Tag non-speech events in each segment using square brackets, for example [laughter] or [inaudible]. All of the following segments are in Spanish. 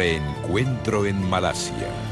Reencuentro en Malasia.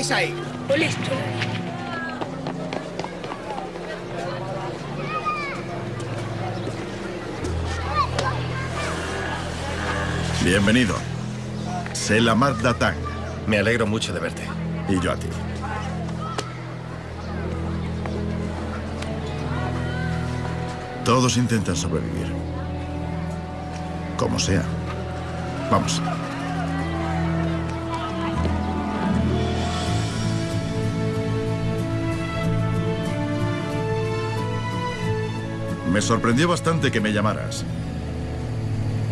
¡Eh! ¿Qué hacéis ahí? Listo. Bienvenido. Selamat datang. Me alegro mucho de verte. Y yo a ti. Todos intentan sobrevivir. Como sea. Vamos. Me sorprendió bastante que me llamaras.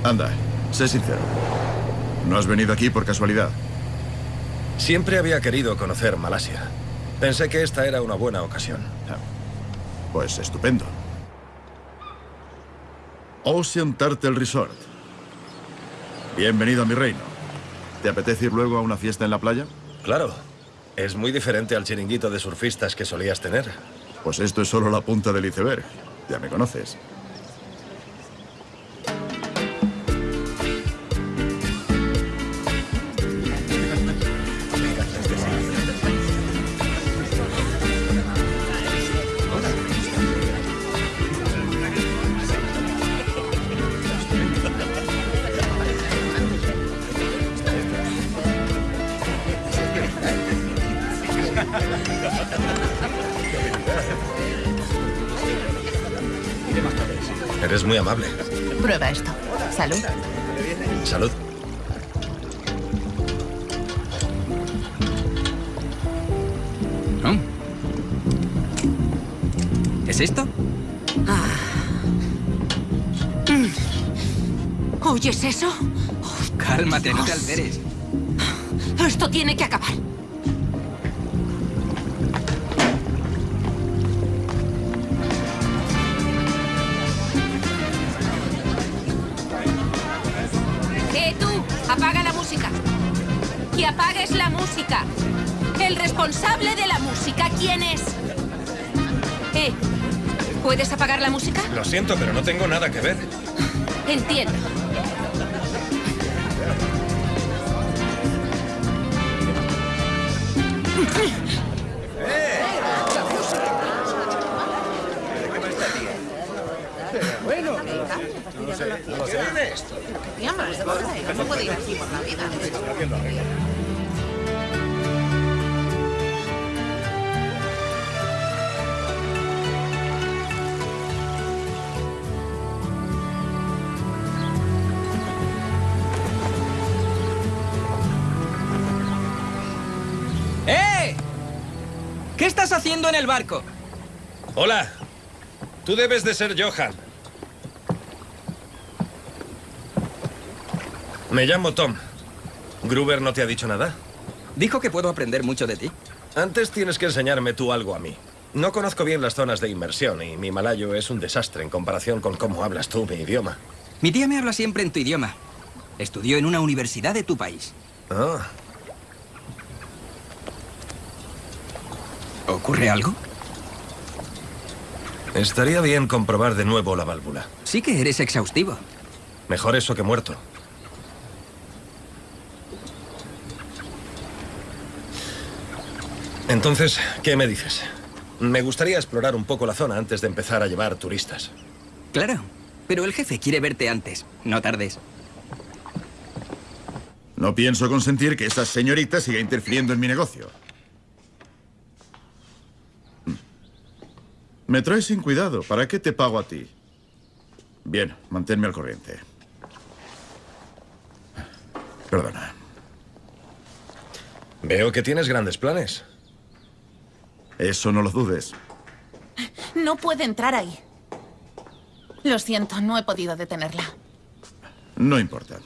Anda, sé sincero. ¿No has venido aquí por casualidad? Siempre había querido conocer Malasia. Pensé que esta era una buena ocasión. Pues estupendo. Ocean Turtle Resort. Bienvenido a mi reino. ¿Te apetece ir luego a una fiesta en la playa? Claro. Es muy diferente al chiringuito de surfistas que solías tener. Pues esto es solo la punta del iceberg. Ya me conoces. [laughs] Eres muy amable. Prueba esto. Salud. Salud. ¿Es esto? ¿Oyes eso? Cálmate, no te alteres. Esto tiene que acabar. ¿Puedes apagar la música? Lo siento, pero no tengo nada que ver. Entiendo. Bueno, no sé, no sé. esto? No puede ir así por la vida. En el barco? Hola. Tú debes de ser Johan. Me llamo Tom. ¿Gruber no te ha dicho nada? Dijo que puedo aprender mucho de ti. Antes tienes que enseñarme tú algo a mí. No conozco bien las zonas de inmersión y mi malayo es un desastre en comparación con cómo hablas tú mi idioma. Mi tía me habla siempre en tu idioma. Estudió en una universidad de tu país. Ah, ¿Ocurre algo? estaría bien comprobar de nuevo la válvula. Sí que eres exhaustivo. Mejor eso que muerto. Entonces, ¿qué me dices? Me gustaría explorar un poco la zona antes de empezar a llevar turistas. Claro, pero el jefe quiere verte antes. No tardes. No pienso consentir que esa señorita siga interfiriendo en mi negocio. Me traes sin cuidado. ¿Para qué te pago a ti? Bien, manténme al corriente. Perdona. Veo que tienes grandes planes. Eso no lo dudes. No puede entrar ahí. Lo siento, no he podido detenerla. No importa.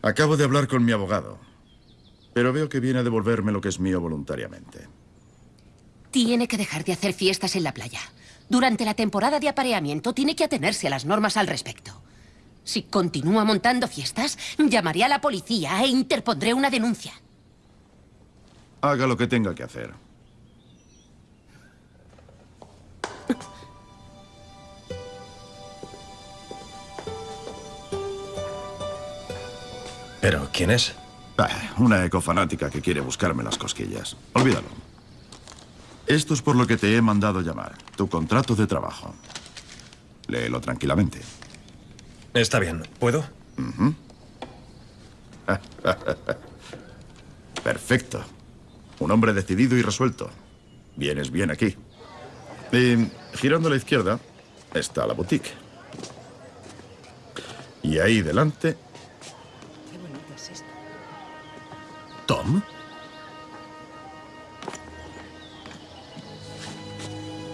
Acabo de hablar con mi abogado, pero veo que viene a devolverme lo que es mío voluntariamente. Tiene que dejar de hacer fiestas en la playa. Durante la temporada de apareamiento tiene que atenerse a las normas al respecto. Si continúa montando fiestas, llamaré a la policía e interpondré una denuncia. Haga lo que tenga que hacer. ¿Pero quién es? Ah, una ecofanática que quiere buscarme las cosquillas. Olvídalo. Esto es por lo que te he mandado llamar. Tu contrato de trabajo. Léelo tranquilamente. Está bien. ¿Puedo? [laughs] Perfecto. Un hombre decidido y resuelto. Vienes bien aquí. Y girando a la izquierda está la boutique. Y ahí delante, Qué bonito es esto. ¿Tom?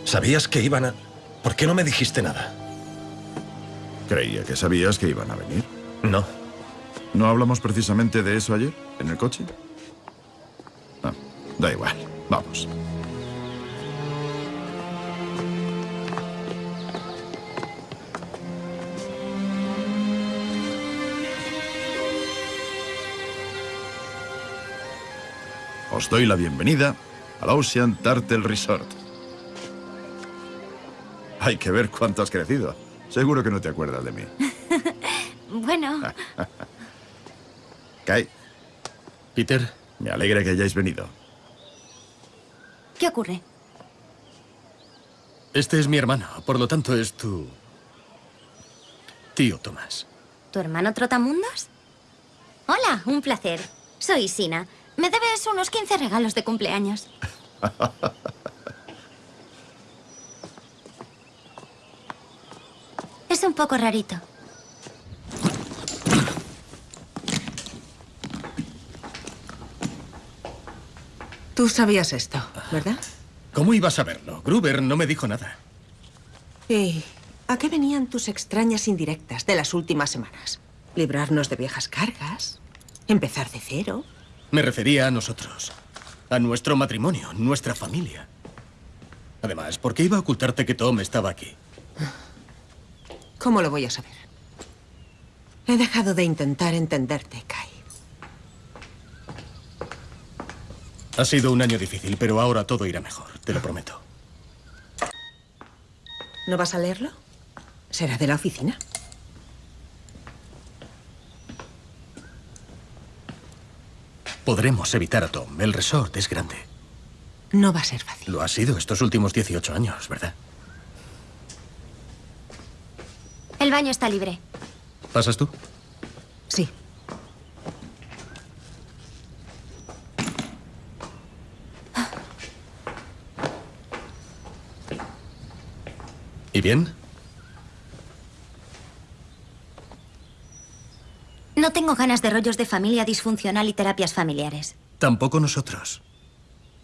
¿Sabías que iban a...? ¿Por qué no me dijiste nada? creía que sabías que iban a venir. No. ¿No hablamos precisamente de eso ayer, en el coche? Ah, da igual. Vamos. Os doy la bienvenida al Ocean Turtle Resort. Hay que ver cuánto has crecido. Seguro que no te acuerdas de mí. [laughs] Bueno, [laughs] Kai, Peter, me alegra que hayáis venido. ¿qué ocurre? este es mi hermano, por lo tanto es tu... tío Tomás. ¿Tu hermano Trotamundos? Hola, un placer. Soy Sina. Me debes unos 15 regalos de cumpleaños. [laughs] es un poco rarito. Tú sabías esto, ¿verdad? ¿Cómo ibas a verlo? Gruber no me dijo nada. ¿Y a qué venían tus extrañas indirectas de las últimas semanas? ¿Librarnos de viejas cargas? ¿Empezar de cero? Me refería a nosotros. A nuestro matrimonio, nuestra familia. Además, ¿por qué iba a ocultarte que Tom estaba aquí? ¿Cómo lo voy a saber? He dejado de intentar entenderte, Kai. Ha sido un año difícil, pero ahora todo irá mejor, te lo prometo. ¿No vas a leerlo? ¿Será de la oficina? Podremos evitar a Tom. El resort es grande. No va a ser fácil. Lo ha sido estos últimos 18 años, ¿verdad? El baño está libre. ¿Pasas tú? Sí. ¿Y bien? No tengo ganas de rollos de familia disfuncional y terapias familiares. Tampoco nosotros.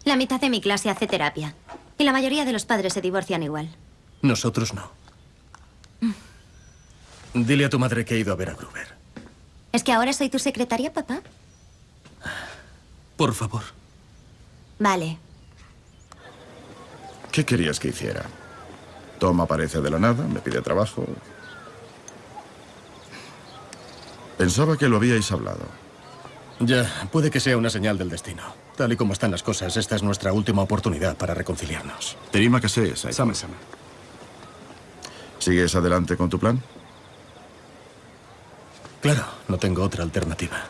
La mitad de mi clase hace terapia. Y la mayoría de los padres se divorcian igual. Nosotros no. Dile a tu madre que he ido a ver a Gruber. ¿Es que ahora soy tu secretaria, papá? Por favor. Vale. ¿Qué querías que hiciera? Tom aparece de la nada, me pide trabajo. Pensaba que lo habíais hablado. Ya, puede que sea una señal del destino. Tal y como están las cosas, esta es nuestra última oportunidad para reconciliarnos. Terima que sé, Saito. ¿Sigues adelante con tu plan? Claro, no tengo otra alternativa.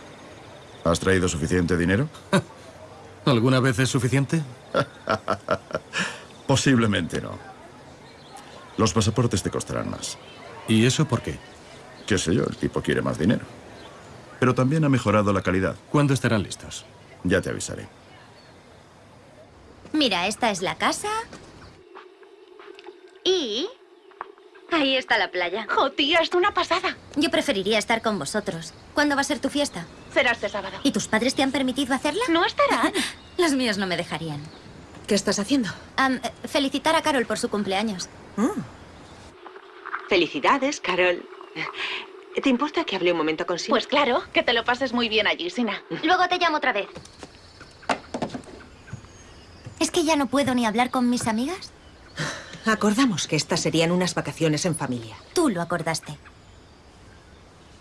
¿Has traído suficiente dinero? [laughs] ¿Alguna vez es suficiente? [laughs] Posiblemente no. Los pasaportes te costarán más. ¿Y eso por qué? Qué sé yo, el tipo quiere más dinero. Pero también ha mejorado la calidad. ¿Cuándo estarán listos? Ya te avisaré. Mira, esta es la casa. Y... Ahí está la playa. ¡Jo, tía, es una pasada! Yo preferiría estar con vosotros. ¿Cuándo va a ser tu fiesta? Será este sábado. ¿Y tus padres te han permitido hacerla? No estarán. [laughs] Los míos no me dejarían. ¿Qué estás haciendo? Eh, felicitar a Carol por su cumpleaños. Mm. Felicidades, Carol. ¿Te importa que hable un momento con Sina? Pues claro, que te lo pases muy bien allí, Sina. Luego te llamo otra vez. ¿Es que ya no puedo ni hablar con mis amigas? [laughs] Acordamos que estas serían unas vacaciones en familia. Tú lo acordaste.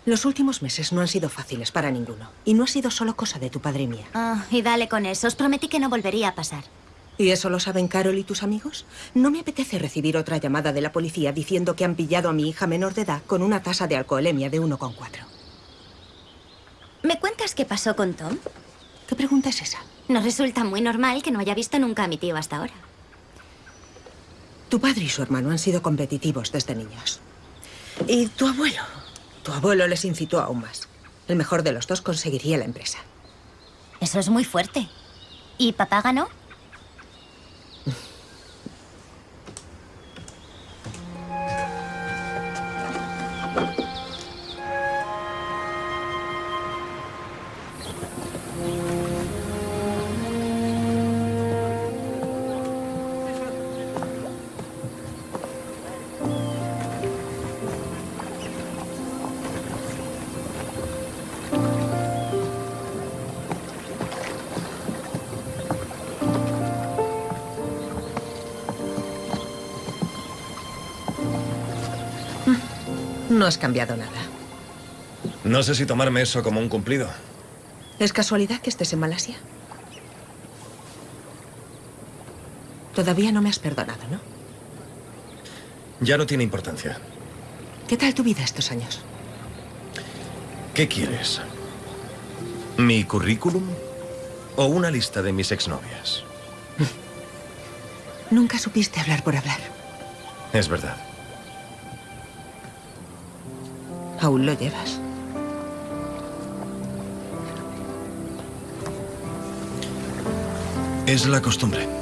Los últimos meses no han sido fáciles para ninguno. Y no ha sido solo cosa de tu padre y mía. Ah, y dale con eso. Os prometí que no volvería a pasar. ¿Y eso lo saben Carol y tus amigos? No me apetece recibir otra llamada de la policía diciendo que han pillado a mi hija menor de edad con una tasa de alcoholemia de 1,4. ¿Me cuentas qué pasó con Tom? ¿Qué pregunta es esa? Nos resulta muy normal que no haya visto nunca a mi tío hasta ahora. Tu padre y su hermano han sido competitivos desde niños. Y tu abuelo. Tu abuelo les incitó aún más. El mejor de los dos conseguiría la empresa. Eso es muy fuerte. ¿Y papá ganó? No has cambiado nada. No sé si tomarme eso como un cumplido. ¿Es casualidad que estés en Malasia? Todavía no me has perdonado, ¿no? Ya no tiene importancia. ¿Qué tal tu vida estos años? ¿Qué quieres? ¿Mi currículum o una lista de mis exnovias? [laughs] Nunca supiste hablar por hablar. Es verdad. Aún lo llevas. Es la costumbre.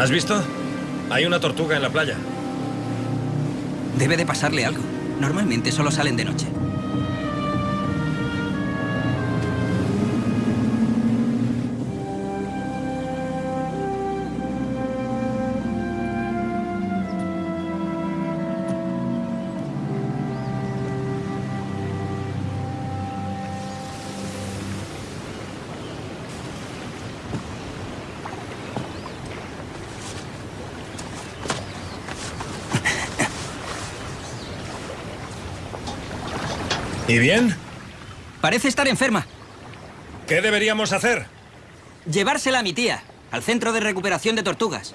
¿Has visto? Hay una tortuga en la playa. Debe de pasarle algo. Normalmente solo salen de noche. ¿Y bien? Parece estar enferma. ¿Qué deberíamos hacer? Llevársela a mi tía, al centro de recuperación de tortugas.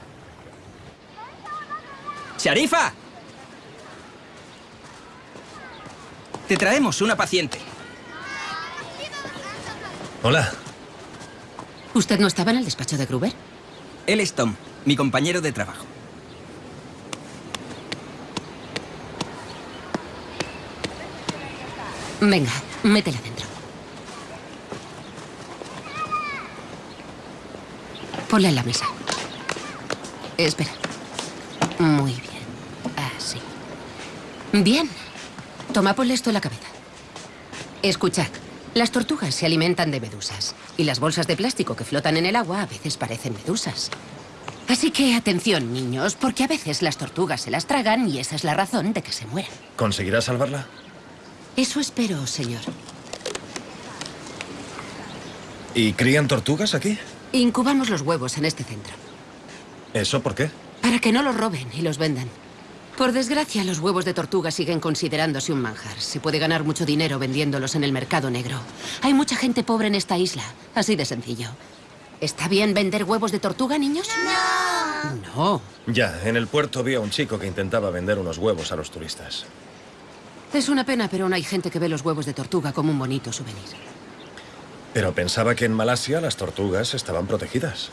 ¡Sharifa! Te traemos una paciente. Hola. ¿Usted no estaba en el despacho de Gruber? Él es Tom, mi compañero de trabajo. Venga, métela dentro. Ponla en la mesa. Espera. Muy bien. Así. Bien. Toma, ponle esto en la cabeza. Escuchad. Las tortugas se alimentan de medusas. Y las bolsas de plástico que flotan en el agua a veces parecen medusas. Así que atención, niños, porque a veces las tortugas se las tragan y esa es la razón de que se mueran. ¿Conseguirás salvarla? Eso espero, señor. ¿Y crían tortugas aquí? Incubamos los huevos en este centro. ¿Eso por qué? Para que no los roben y los vendan. Por desgracia, los huevos de tortuga siguen considerándose un manjar. Se puede ganar mucho dinero vendiéndolos en el mercado negro. Hay mucha gente pobre en esta isla. Así de sencillo. ¿Está bien vender huevos de tortuga, niños? No. No. Ya, en el puerto vi a un chico que intentaba vender unos huevos a los turistas. Es una pena, pero aún hay gente que ve los huevos de tortuga como un bonito souvenir. Pero pensaba que en Malasia las tortugas estaban protegidas.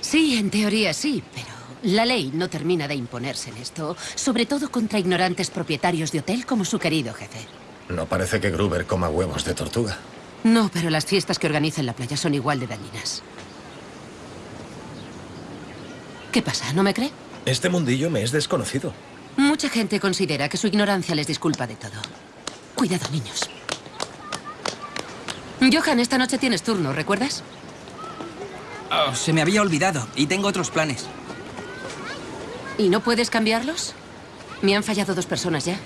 Sí, en teoría sí, pero la ley no termina de imponerse en esto, sobre todo contra ignorantes propietarios de hotel como su querido jefe. No parece que Gruber coma huevos de tortuga. No, pero las fiestas que organiza en la playa son igual de dañinas. ¿Qué pasa? ¿No me cree? Este mundillo me es desconocido. Mucha gente considera que su ignorancia les disculpa de todo. Cuidado, niños. Johan, esta noche tienes turno, ¿recuerdas? Oh, se me había olvidado y tengo otros planes. ¿Y no puedes cambiarlos? Me han fallado dos personas ya.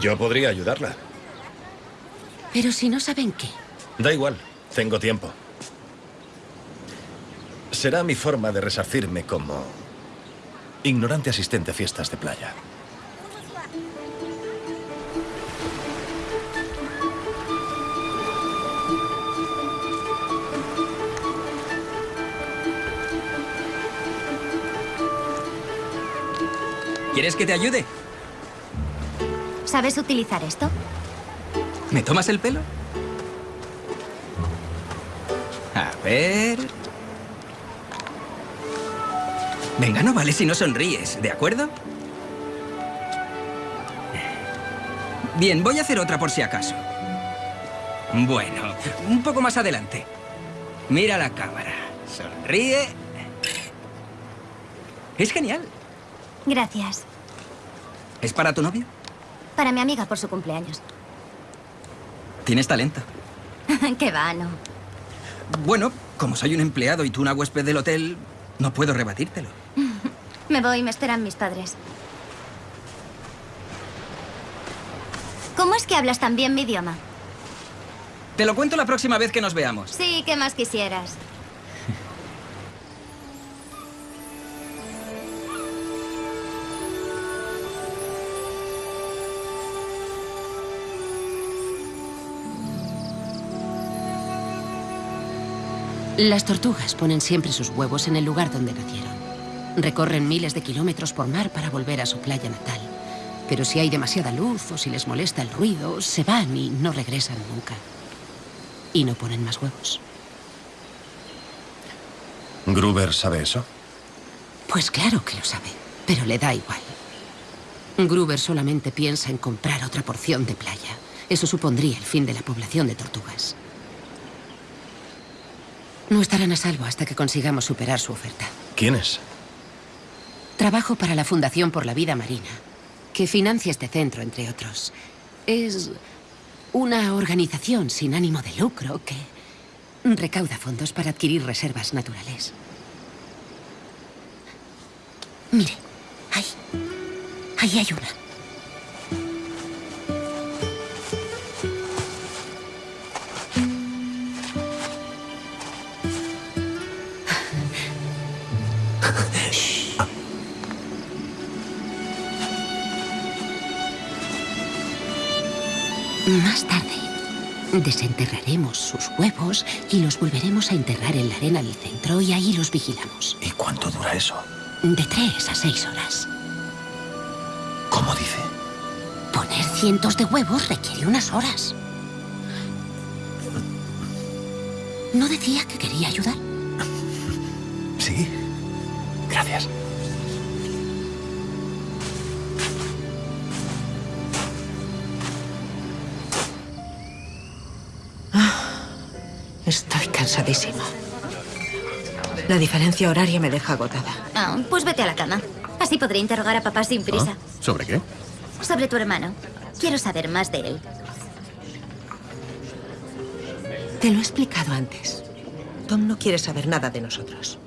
Yo podría ayudarla. Pero si no saben qué. Da igual, tengo tiempo. Será mi forma de resarcirme como ignorante asistente a fiestas de playa. ¿Quieres que te ayude? ¿Sabes utilizar esto? ¿Me tomas el pelo? A ver... Venga, no vale si no sonríes, ¿de acuerdo? Bien, voy a hacer otra por si acaso. Bueno, un poco más adelante. Mira la cámara. Sonríe. Es genial. Gracias. ¿Es para tu novio? Para mi amiga por su cumpleaños. Tienes talento. [laughs] Qué va, no. Bueno, como soy un empleado y tú una huésped del hotel, no puedo rebatírtelo. Me voy, me esperan mis padres. ¿Cómo es que hablas tan bien mi idioma? Te lo cuento la próxima vez que nos veamos. Sí, ¿qué más quisieras? Las tortugas ponen siempre sus huevos en el lugar donde nacieron. Recorren miles de kilómetros por mar para volver a su playa natal. Pero si hay demasiada luz o si les molesta el ruido, se van y no regresan nunca. Y no ponen más huevos. ¿Gruber sabe eso? Pues claro que lo sabe, pero le da igual. Gruber solamente piensa en comprar otra porción de playa. Eso supondría el fin de la población de tortugas. No estarán a salvo hasta que consigamos superar su oferta. ¿Quién es? Trabajo para la Fundación por la Vida Marina, que financia este centro, entre otros. Es una organización sin ánimo de lucro que recauda fondos para adquirir reservas naturales. Mire, ahí. Ahí hay una. Más tarde, desenterraremos sus huevos y los volveremos a enterrar en la arena del centro y ahí los vigilamos. ¿Y cuánto dura eso? De tres a seis horas. ¿Cómo dice? Poner cientos de huevos requiere unas horas. ¿No decía que quería ayudar? Sí. Gracias. Estoy cansadísima. La diferencia horaria me deja agotada. Ah, pues vete a la cama. Así podré interrogar a papá sin prisa. ¿Ah? ¿Sobre qué? Sobre tu hermano. Quiero saber más de él. Te lo he explicado antes. Tom no quiere saber nada de nosotros.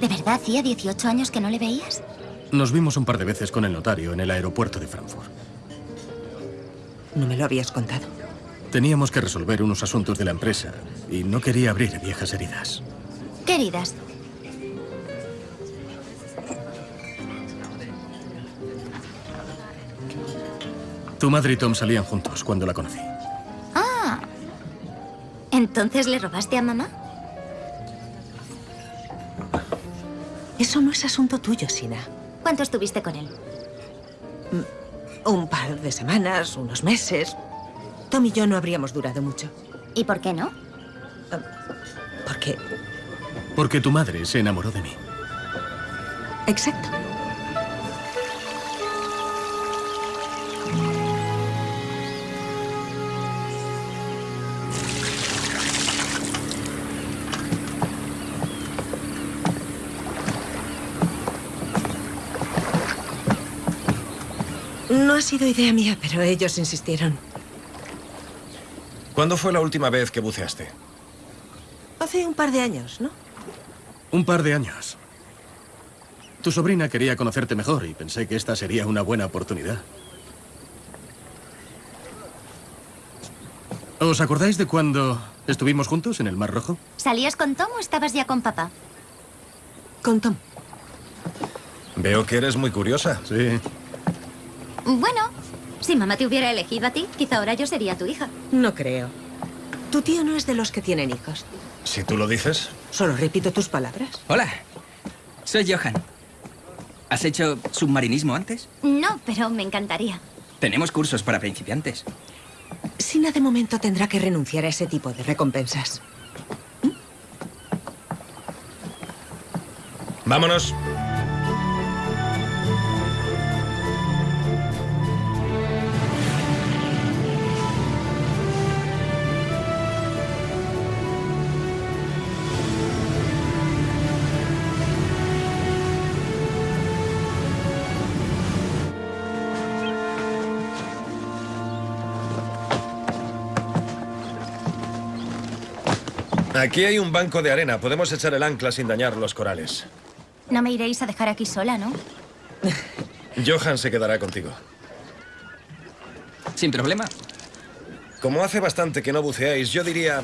¿De verdad hacía 18 años que no le veías? Nos vimos un par de veces con el notario en el aeropuerto de Frankfurt. No me lo habías contado. Teníamos que resolver unos asuntos de la empresa y no quería abrir viejas heridas. Queridas, Tu madre y Tom salían juntos cuando la conocí. Ah. ¿Entonces le robaste a mamá? Eso no es asunto tuyo, Sina. ¿Cuánto estuviste con él? Un par de semanas, unos meses. Tom y yo no habríamos durado mucho. ¿Y por qué no? Porque... Porque tu madre se enamoró de mí. Exacto. No ha sido idea mía, pero ellos insistieron. ¿Cuándo fue la última vez que buceaste? Hace un par de años, ¿no? Un par de años. Tu sobrina quería conocerte mejor y pensé que esta sería una buena oportunidad. ¿Os acordáis de cuando estuvimos juntos en el Mar Rojo? ¿Salías con Tom o estabas ya con papá? Con Tom. Veo que eres muy curiosa. Sí. Bueno, si mamá te hubiera elegido a ti, quizá ahora yo sería tu hija. No creo. Tu tío no es de los que tienen hijos. Si tú lo dices. Solo repito tus palabras. Hola, soy Johan. ¿Has hecho submarinismo antes? No, pero me encantaría. Tenemos cursos para principiantes. Sina de momento tendrá que renunciar a ese tipo de recompensas. Vámonos. Aquí hay un banco de arena. Podemos echar el ancla sin dañar los corales. No me iréis a dejar aquí sola, ¿no? [laughs] Johan se quedará contigo. Sin problema. Como hace bastante que no buceáis, yo diría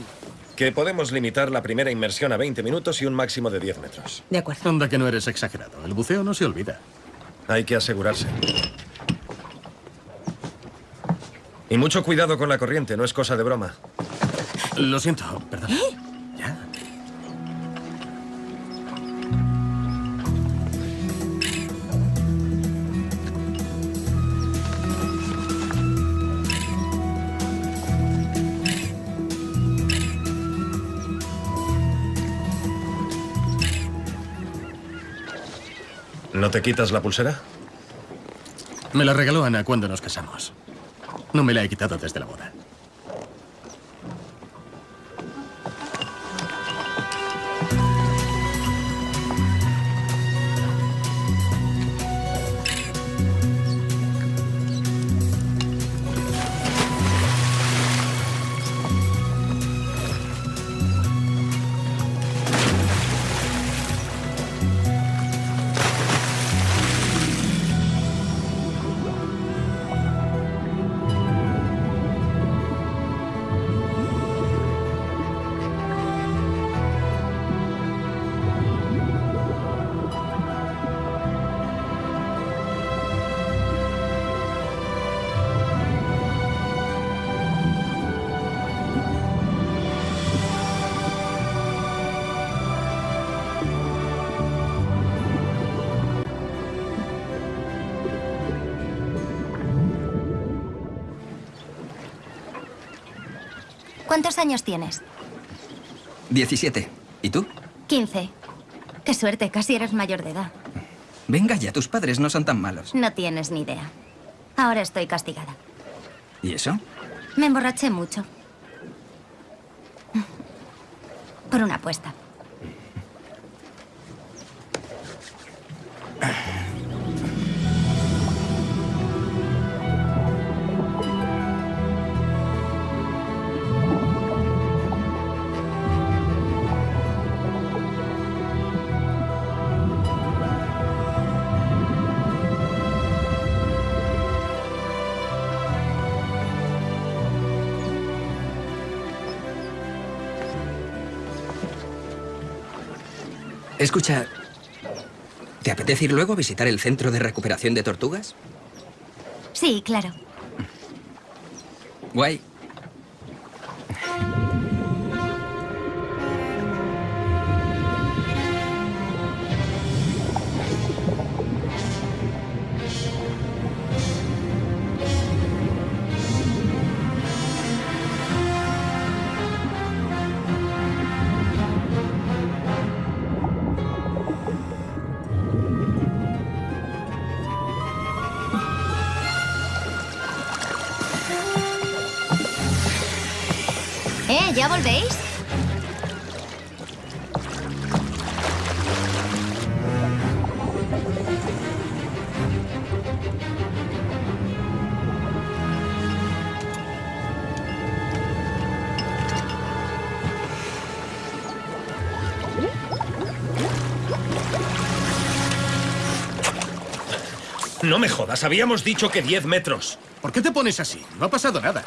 que podemos limitar la primera inmersión a 20 minutos y un máximo de 10 metros. De acuerdo. Anda que no eres exagerado. El buceo no se olvida. Hay que asegurarse. Y mucho cuidado con la corriente, no es cosa de broma. Lo siento, perdón. ¿Ya? ¿No te quitas la pulsera? Me la regaló Ana cuando nos casamos. No me la he quitado desde la boda. ¿Cuántos años tienes? 17. ¿Y tú? 15. Qué suerte, casi eres mayor de edad. Venga ya, tus padres no son tan malos. No tienes ni idea. Ahora estoy castigada. ¿Y eso? Me emborraché mucho. Por una apuesta. [laughs] Escucha, ¿te apetece ir luego a visitar el centro de recuperación de tortugas? Sí, claro. Guay. Volvéis? No me jodas, habíamos dicho que 10 metros. ¿Por qué te pones así? No ha pasado nada.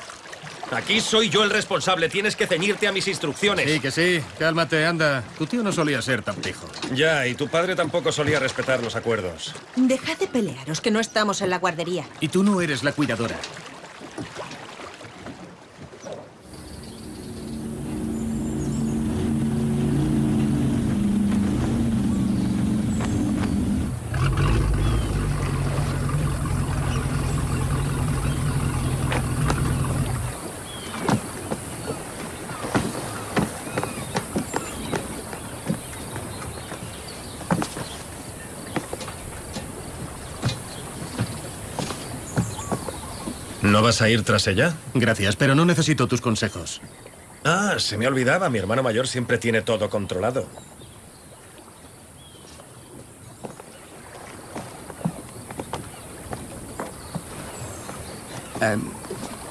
Aquí soy yo el responsable, tienes que ceñirte a mis instrucciones. Sí, que sí. Cálmate, anda. Tu tío no solía ser tan pijo. Ya, y tu padre tampoco solía respetar los acuerdos. Dejad de pelearos, que no estamos en la guardería. Y tú no eres la cuidadora. ¿No vas a ir tras ella? Gracias, pero no necesito tus consejos. Ah, se me olvidaba, mi hermano mayor siempre tiene todo controlado. Eh,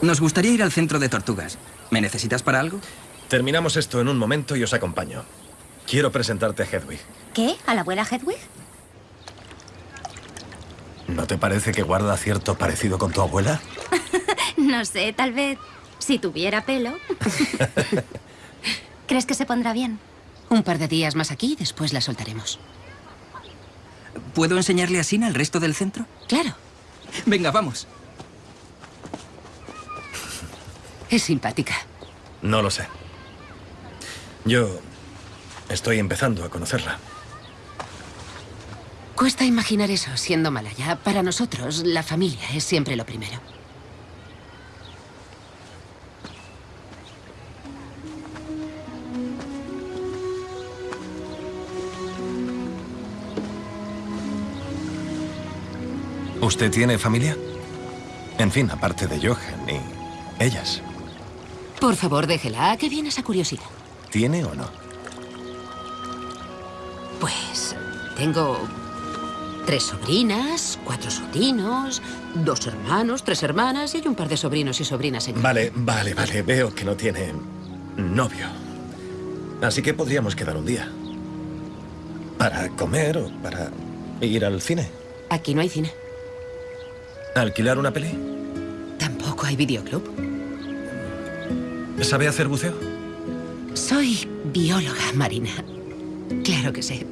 nos gustaría ir al centro de tortugas. ¿Me necesitas para algo? Terminamos esto en un momento y os acompaño. Quiero presentarte a Hedwig. ¿Qué? ¿A la abuela Hedwig? ¿No te parece que guarda cierto parecido con tu abuela? [laughs] No sé, tal vez si tuviera pelo. [laughs] ¿Crees que se pondrá bien? Un par de días más aquí y después la soltaremos. ¿Puedo enseñarle a Sina el resto del centro? Claro, Venga, vamos. es simpática. No lo sé. Yo estoy empezando a conocerla. Cuesta imaginar eso siendo malaya. Para nosotros, la familia es siempre lo primero. ¿Usted tiene familia? En fin, aparte de Johan y ellas. Por favor, déjela. ¿A qué viene esa curiosidad? ¿Tiene o no? Pues tengo tres sobrinas, cuatro sobrinos, dos hermanos, tres hermanas y hay un par de sobrinos y sobrinas en Vale, vale, vale. Veo que no tiene novio. Así que podríamos quedar un día. Para comer o para ir al cine. Aquí no hay cine. ¿Alquilar una peli? Tampoco hay videoclub. ¿Sabe hacer buceo? Soy bióloga marina. Claro que sé.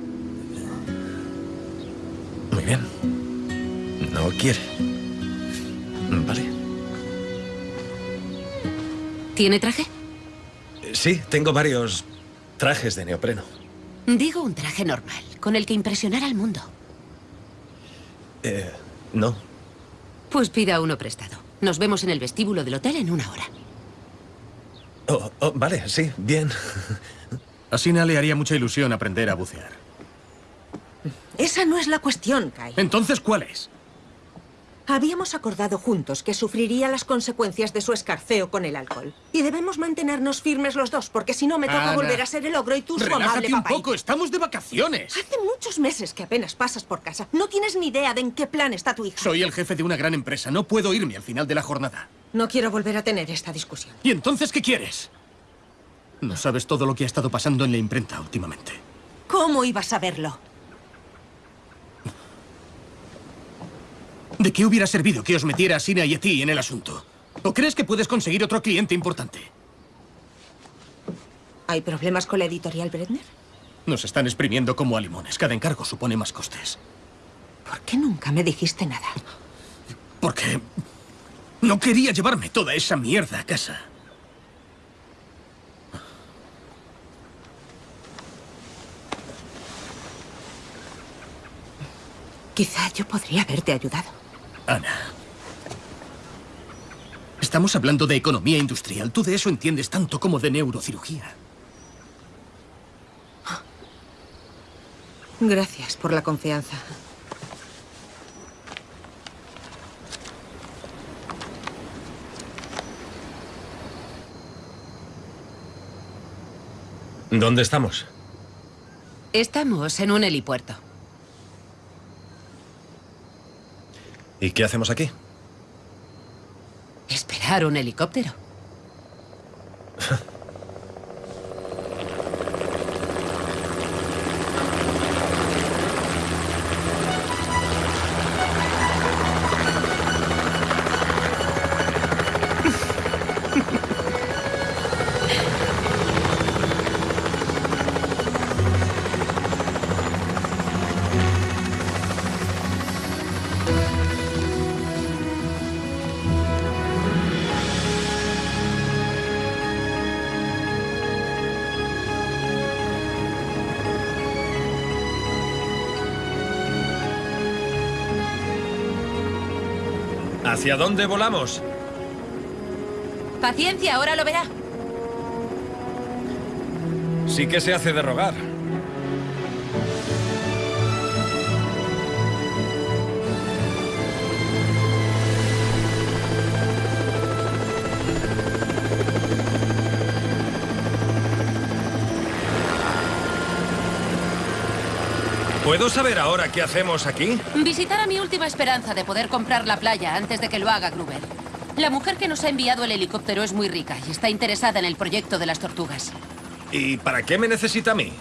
Quiere. Vale. ¿Tiene traje? Sí, tengo varios trajes de neopreno. Digo un traje normal, con el que impresionar al mundo. Eh, no. Pues pida uno prestado. Nos vemos en el vestíbulo del hotel en una hora. Oh, oh, vale, sí, bien. A Sina le haría mucha ilusión aprender a bucear. Esa no es la cuestión, Kai. Entonces, ¿cuál es? Habíamos acordado juntos que sufriría las consecuencias de su escarceo con el alcohol. Y debemos mantenernos firmes los dos, porque si no me toca Ana, volver a ser el ogro y tú su amable Relájate un papá. poco, estamos de vacaciones. Hace muchos meses que apenas pasas por casa. No tienes ni idea de en qué plan está tu hija. Soy el jefe de una gran empresa, no puedo irme al final de la jornada. No quiero volver a tener esta discusión. ¿Y entonces qué quieres? No sabes todo lo que ha estado pasando en la imprenta últimamente. ¿Cómo ibas a verlo? ¿De qué hubiera servido que os metiera a Sina y a ti en el asunto? ¿O crees que puedes conseguir otro cliente importante? ¿Hay problemas con la editorial Bredner? Nos están exprimiendo como a limones. Cada encargo supone más costes. ¿Por qué nunca me dijiste nada? Porque no quería llevarme toda esa mierda a casa. Quizá yo podría haberte ayudado. Ana. Estamos hablando de economía industrial. Tú de eso entiendes tanto como de neurocirugía. Gracias por la confianza. ¿Dónde estamos? Estamos en un helipuerto. ¿Y qué hacemos aquí? Esperar un helicóptero. ¿Hacia dónde volamos? Paciencia, ahora lo verá. Sí que se hace de rogar. ¿Puedo saber ahora qué hacemos aquí? Visitar a mi última esperanza de poder comprar la playa antes de que lo haga Gruber. La mujer que nos ha enviado el helicóptero es muy rica y está interesada en el proyecto de las tortugas. ¿Y para qué me necesita a mí?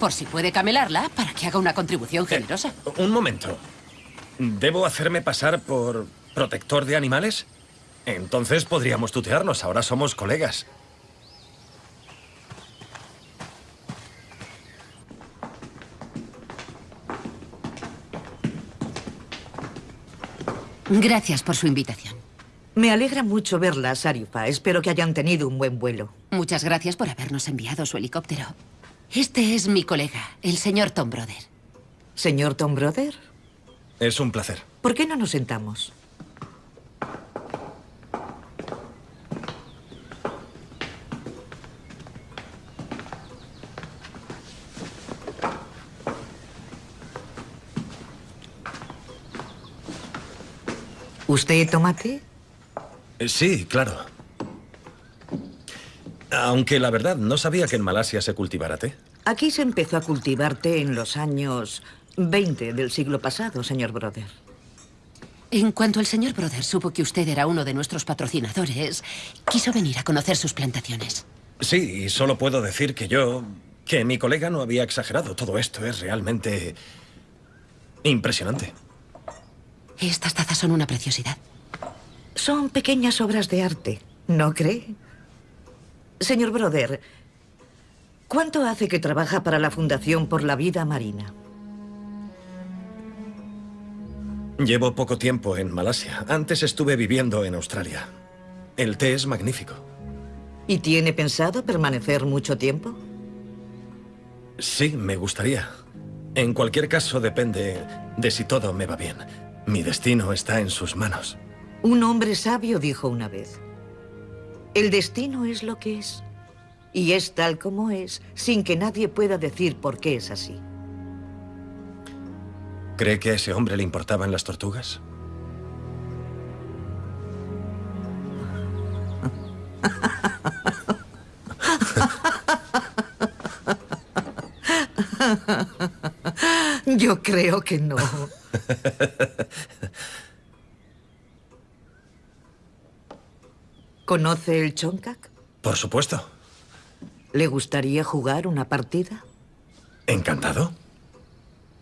Por si puede camelarla para que haga una contribución generosa. Un momento. ¿Debo hacerme pasar por protector de animales? Entonces podríamos tutearnos. Ahora somos colegas. Gracias por su invitación. Me alegra mucho verla, Sarifa. Espero que hayan tenido un buen vuelo. Muchas gracias por habernos enviado su helicóptero. Este es mi colega, el señor Tom Brother. Señor Tom Brother, Es un placer. ¿por qué no nos sentamos? ¿Usted toma té? Eh, Sí, claro. Aunque la verdad, no sabía que en Malasia se cultivara té. Aquí se empezó a cultivar té en los años 20 del siglo pasado, señor Brother. En cuanto el señor Brother supo que usted era uno de nuestros patrocinadores, quiso venir a conocer sus plantaciones. Sí, y solo puedo decir que yo... que mi colega no había exagerado. Todo esto es realmente... impresionante. Estas tazas son una preciosidad. Son pequeñas obras de arte, ¿no cree? Señor Brother, ¿cuánto hace que trabaja para la Fundación por la Vida Marina? Llevo poco tiempo en Malasia. Antes estuve viviendo en Australia. El té es magnífico. ¿Y tiene pensado permanecer mucho tiempo? Sí, me gustaría. En cualquier caso, depende de si todo me va bien. Mi destino está en sus manos. Un hombre sabio dijo una vez, el destino es lo que es, y es tal como es, sin que nadie pueda decir por qué es así. ¿Cree que a ese hombre le importaban las tortugas? [laughs] Yo creo que no. [laughs] ¿Conoce el Chonkak? Por supuesto. ¿Le gustaría jugar una partida? Encantado.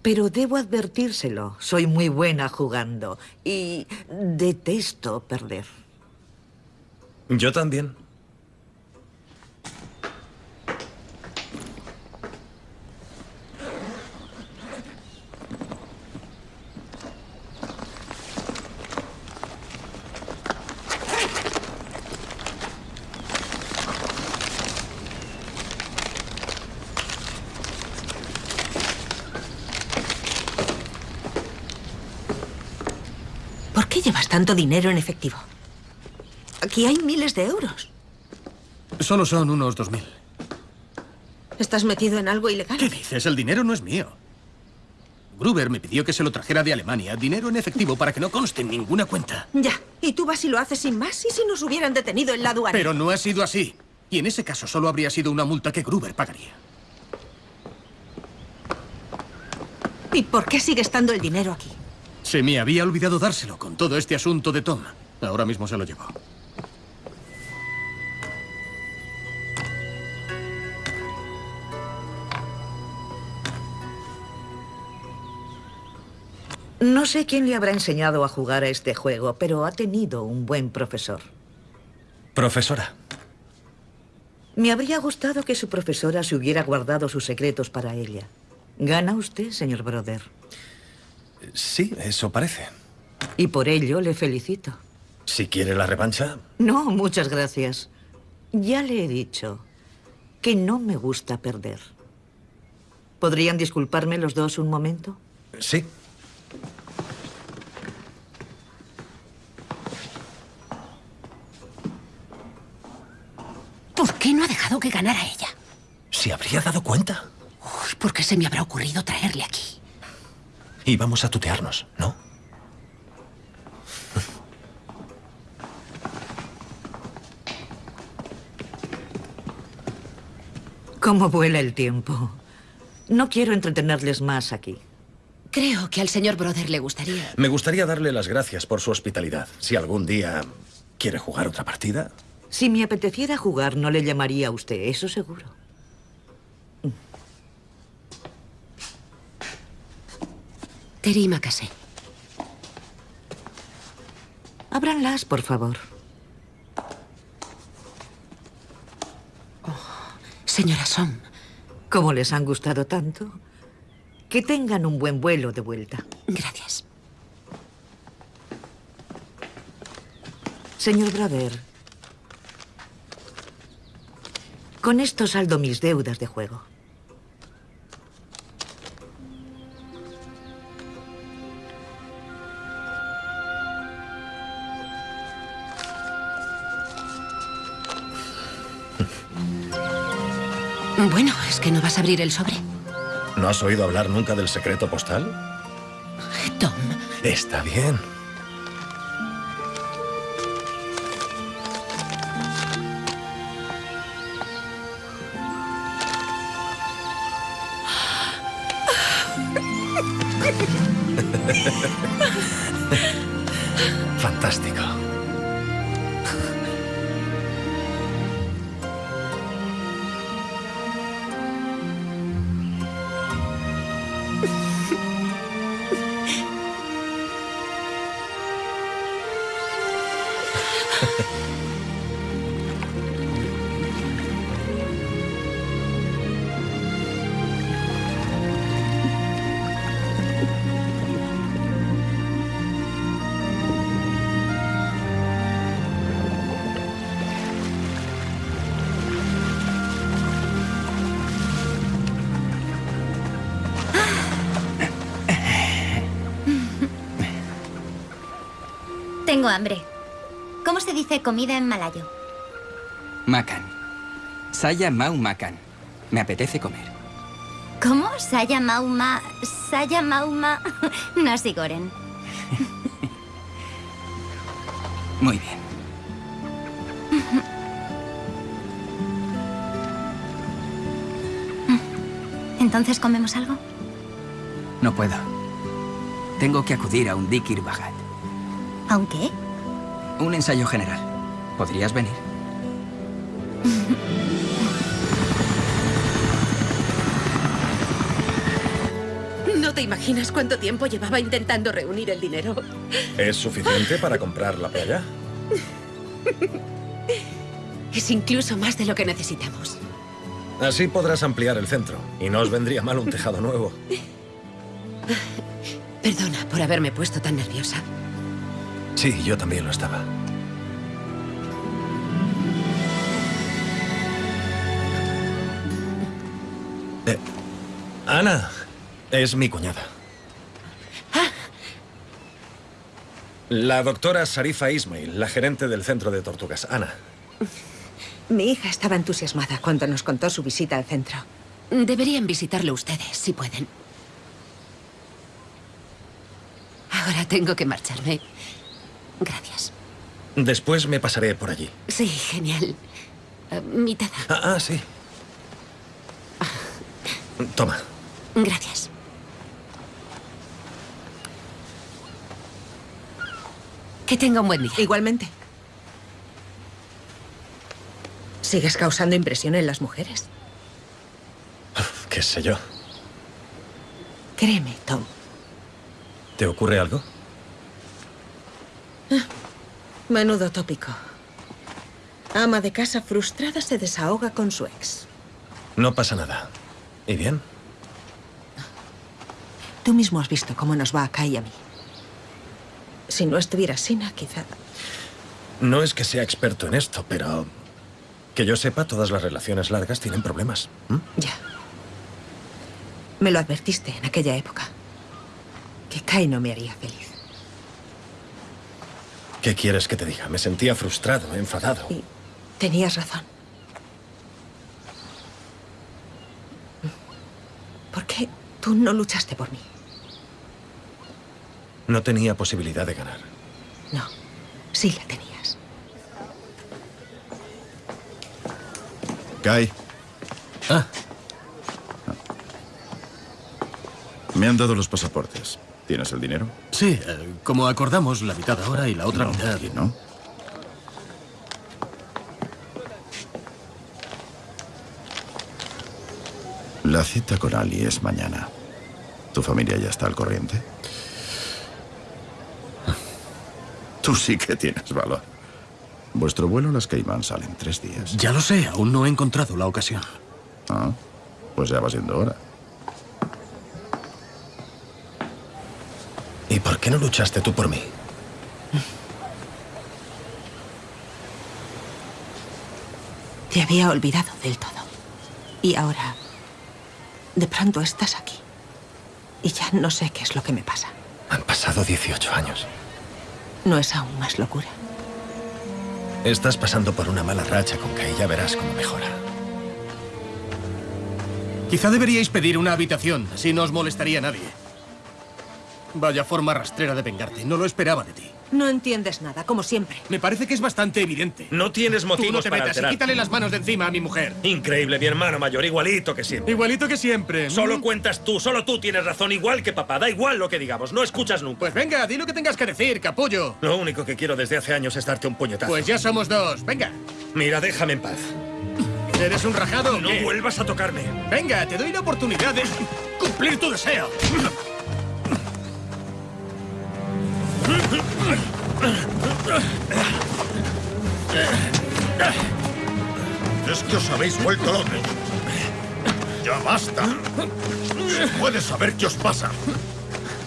Pero debo advertírselo, soy muy buena jugando y detesto perder. Yo también. llevas tanto dinero en efectivo? Aquí hay miles de euros. Solo son unos dos mil. ¿Estás metido en algo ilegal? ¿Qué dices? El dinero no es mío. Gruber me pidió que se lo trajera de Alemania, dinero en efectivo para que no conste en ninguna cuenta. Ya. ¿Y tú vas y lo haces sin más? ¿Y si nos hubieran detenido en la aduana? Pero no ha sido así. Y en ese caso solo habría sido una multa que Gruber pagaría. ¿Y por qué sigue estando el dinero aquí? Se me había olvidado dárselo con todo este asunto de Tom. Ahora mismo se lo llevo. No sé quién le habrá enseñado a jugar a este juego, pero ha tenido un buen profesor. Profesora. Me habría gustado que su profesora se hubiera guardado sus secretos para ella. ¿Gana usted, señor Brother? Sí, eso parece. Y por ello le felicito. Si quiere la revancha, No, muchas gracias. Ya le he dicho que no me gusta perder. ¿Podrían disculparme los dos un momento? sí. ¿Por qué no ha dejado que ganara ella? ¿Se habría dado cuenta? Uy, ¿por qué se me habrá ocurrido traerle aquí? Íbamos a tutearnos, ¿no? ¿Cómo vuela el tiempo? No quiero entretenerles más aquí. Creo que al señor Brother le gustaría. Me gustaría darle las gracias por su hospitalidad. Si algún día quiere jugar otra partida, Si me apeteciera jugar, no le llamaría a usted, eso seguro. Terima Casé. Ábranlas, por favor. Señora Som, Como les han gustado tanto, que tengan un buen vuelo de vuelta. gracias. Señor Brother, con esto saldo mis deudas de juego. Bueno, ¿es que no vas a abrir el sobre? ¿no has oído hablar nunca del secreto postal? Tom, Está bien. [laughs] Fantástico. Hambre. ¿Cómo se dice comida en malayo? Makan. Saya mau makan. Me apetece comer. ¿Cómo? Saya mauma... Saya mauma... [laughs] Nasi goreng. Muy bien. ¿Entonces comemos algo? No puedo. Tengo que acudir a un Dikir Bhagat. ¿Aunque? Un ensayo general. ¿Podrías venir? no te imaginas cuánto tiempo llevaba intentando reunir el dinero. ¿Es suficiente para comprar la playa? Es incluso más de lo que necesitamos. Así podrás ampliar el centro. Y no os vendría mal un tejado nuevo. Perdona por haberme puesto tan nerviosa. Sí, yo también lo estaba. Eh, Ana es mi cuñada. La doctora Sarifa Ismail, la gerente del centro de tortugas. Ana. Mi hija estaba entusiasmada cuando nos contó su visita al centro. Deberían visitarlo ustedes, si pueden. Ahora tengo que marcharme. Gracias. Después me pasaré por allí. Sí, genial. Eh, mi taza. Ah, ah, sí. Toma. Gracias. Que tenga un buen día. Igualmente. Sigues causando impresión en las mujeres. ¿Qué sé yo? Créeme, Tom. ¿Te ocurre algo? Menudo tópico. Ama de casa frustrada se desahoga con su ex. No pasa nada. ¿Y bien? Tú mismo has visto cómo nos va a Kai y a mí. Si no estuviera Sina, quizá... No es que sea experto en esto, pero... Que yo sepa, todas las relaciones largas tienen problemas. Ya. Me lo advertiste en aquella época. Que Kai no me haría feliz. ¿Qué quieres que te diga? Me sentía frustrado, enfadado. Y tenías razón. ¿Por qué tú no luchaste por mí? No tenía posibilidad de ganar. No, sí la tenías. Kai. Ah, Me han dado los pasaportes. ¿Tienes el dinero? sí, eh, como acordamos, la mitad ahora y la otra No, mitad. no. La cita con Ali es mañana. ¿Tu familia ya está al corriente? Tú sí que tienes valor. Vuestro vuelo a las Caimán sale en tres días. Ya lo sé, aún no he encontrado la ocasión. Ah, pues ya va siendo hora. Por qué no luchaste tú por mí? Te había olvidado del todo. Y ahora, de pronto estás aquí. Y ya no sé qué es lo que me pasa. Han pasado 18 años. ¿No es aún más locura? Estás pasando por una mala racha con Kai, ya verás cómo mejora. Quizá deberíais pedir una habitación, así no os molestaría nadie. Vaya forma rastrera de vengarte, no lo esperaba de ti. No entiendes nada, como siempre. Me parece que es bastante evidente. No tienes Tú no motivos te para metas y quítale las manos de encima a mi mujer. Increíble, mi hermano mayor, igualito que siempre. Igualito que siempre. Solo Mm. cuentas tú, solo tú tienes razón, igual que papá. Da igual lo que digamos, no escuchas nunca. Pues venga, di lo que tengas que decir, capullo. Lo único que quiero desde hace años es darte un puñetazo. Pues ya somos dos. Venga. Mira, déjame en paz. ¿Eres un rajado? No qué? vuelvas a tocarme. Venga, te doy la oportunidad de cumplir tu deseo. Es que os habéis vuelto locos. Ya basta. Se puede saber qué os pasa.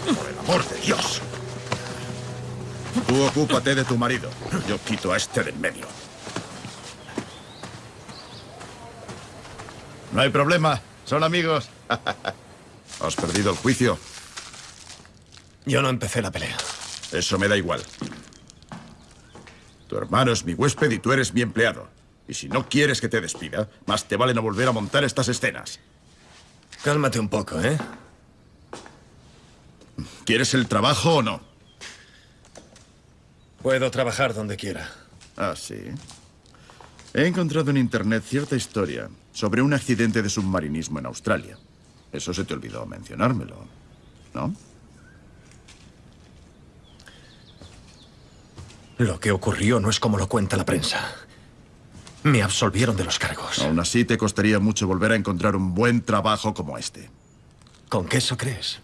Por el amor de Dios. Tú ocúpate de tu marido. Yo quito a este del medio. No hay problema. Son amigos. [laughs] ¿Has perdido el juicio? Yo no empecé la pelea. Eso me da igual. Tu hermano es mi huésped y tú eres mi empleado. Y si no quieres que te despida, más te vale no volver a montar estas escenas. Cálmate un poco, ¿eh? ¿Quieres el trabajo o no? Puedo trabajar donde quiera. Ah, sí. He encontrado en internet cierta historia sobre un accidente de submarinismo en Australia. Eso se te olvidó mencionármelo, ¿no? Lo que ocurrió no es como lo cuenta la prensa. Me absolvieron de los cargos. Aún así te costaría mucho volver a encontrar un buen trabajo como este. ¿Con qué eso crees?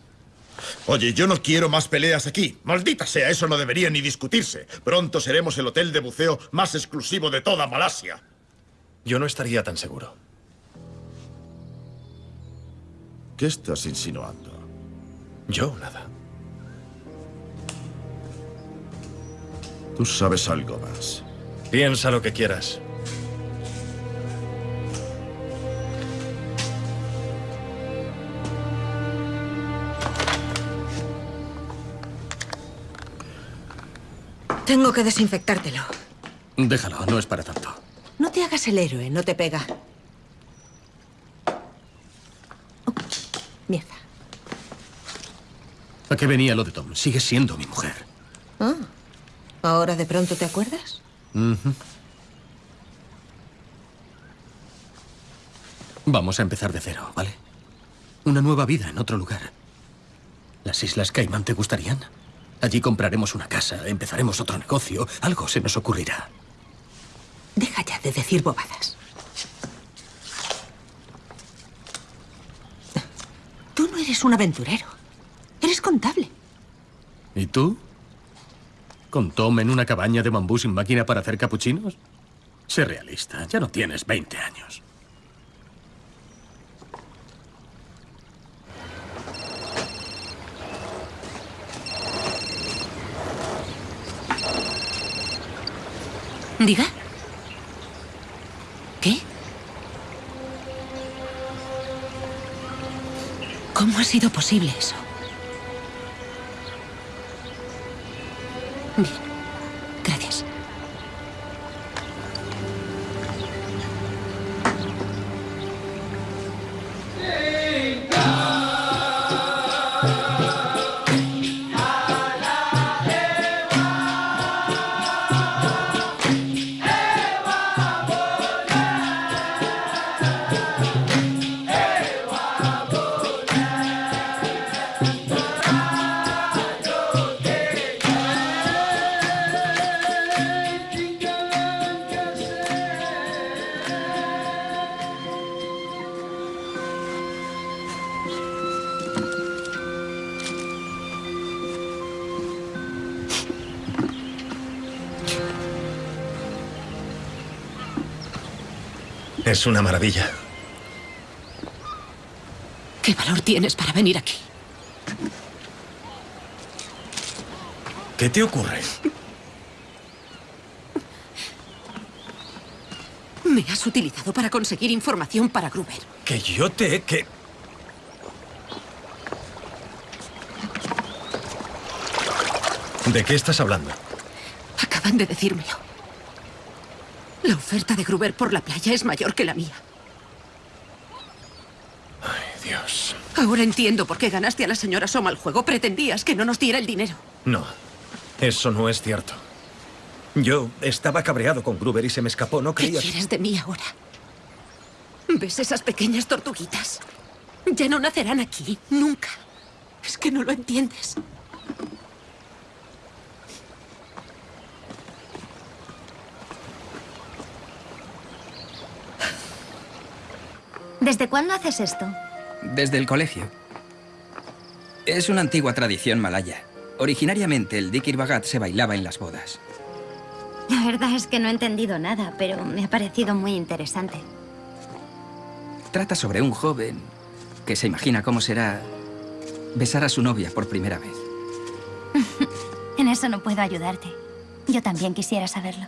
Oye, yo no quiero más peleas aquí. Maldita sea, eso no debería ni discutirse. Pronto seremos el hotel de buceo más exclusivo de toda Malasia. Yo no estaría tan seguro. ¿Qué estás insinuando? Yo nada. Tú sabes algo más. Piensa lo que quieras. Tengo que desinfectártelo. Déjalo, no es para tanto. No te hagas el héroe, no te pega. Oh, mierda. ¿A qué venía lo de Tom? Sigue siendo mi mujer. Ah, ¿Ahora de pronto te acuerdas? Vamos a empezar de cero, ¿vale? Una nueva vida en otro lugar. ¿Las Islas Caimán te gustarían? Allí compraremos una casa, empezaremos otro negocio, algo se nos ocurrirá. Deja ya de decir bobadas. Tú no eres un aventurero. Eres contable. ¿Y tú? ¿Con Tom en una cabaña de bambú sin máquina para hacer capuchinos? Sé realista, ya no tienes 20 años. Diga. ¿Qué? ¿Cómo ha sido posible eso? Bien. [laughs] Es una maravilla. ¿Qué valor tienes para venir aquí? ¿Qué te ocurre? Me has utilizado para conseguir información para Gruber. Que yo te... que... ¿De qué estás hablando? Acaban de decírmelo. La oferta de Gruber por la playa es mayor que la mía. Ay, Dios. Ahora entiendo por qué ganaste a la señora Soma al juego. Pretendías que no nos diera el dinero. No, eso no es cierto. Yo estaba cabreado con Gruber y se me escapó, ¿no ¿Qué creías? quieres de mí ahora? ¿Ves esas pequeñas tortuguitas? Ya no nacerán aquí, nunca. Es que no lo entiendes. ¿Desde cuándo haces esto? Desde el colegio. Es una antigua tradición malaya. Originariamente el Dikir Bagat se bailaba en las bodas. La verdad es que no he entendido nada, pero me ha parecido muy interesante. Trata sobre un joven que se imagina cómo será besar a su novia por primera vez. [laughs] En eso no puedo ayudarte. Yo también quisiera saberlo.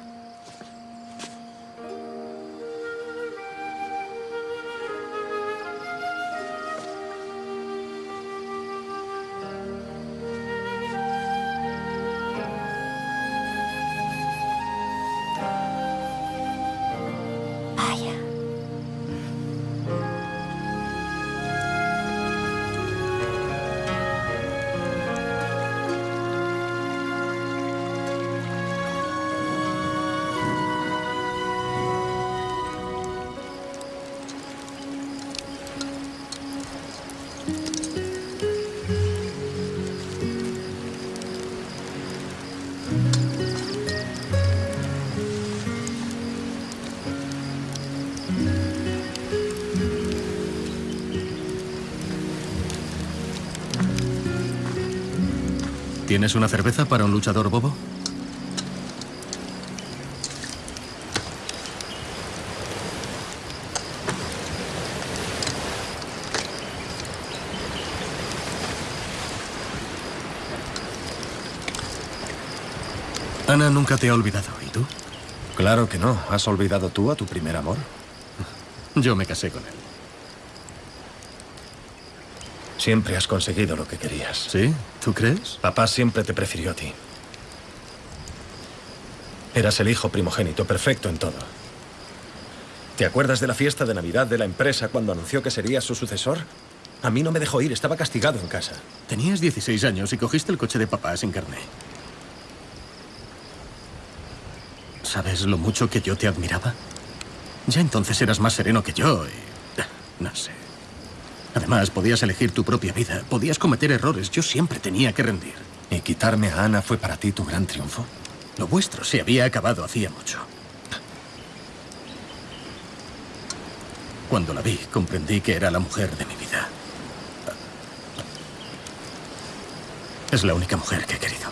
¿Tienes una cerveza para un luchador bobo? Ana nunca te ha olvidado, ¿y tú? Claro que no. ¿Has olvidado tú a tu primer amor? Yo me casé con él. Siempre has conseguido lo que querías. ¿Sí? ¿Tú crees? Papá siempre te prefirió a ti. Eras el hijo primogénito, perfecto en todo. ¿Te acuerdas de la fiesta de Navidad de la empresa cuando anunció que sería su sucesor? A mí no me dejó ir, estaba castigado en casa. Tenías 16 años y cogiste el coche de papá sin carné. ¿Sabes lo mucho que yo te admiraba? Ya entonces eras más sereno que yo y... No sé. Además, podías elegir tu propia vida, podías cometer errores, yo siempre tenía que rendir. ¿Y quitarme a Ana fue para ti tu gran triunfo? Lo vuestro se había acabado hacía mucho. Cuando la vi, comprendí que era la mujer de mi vida. Es la única mujer que he querido.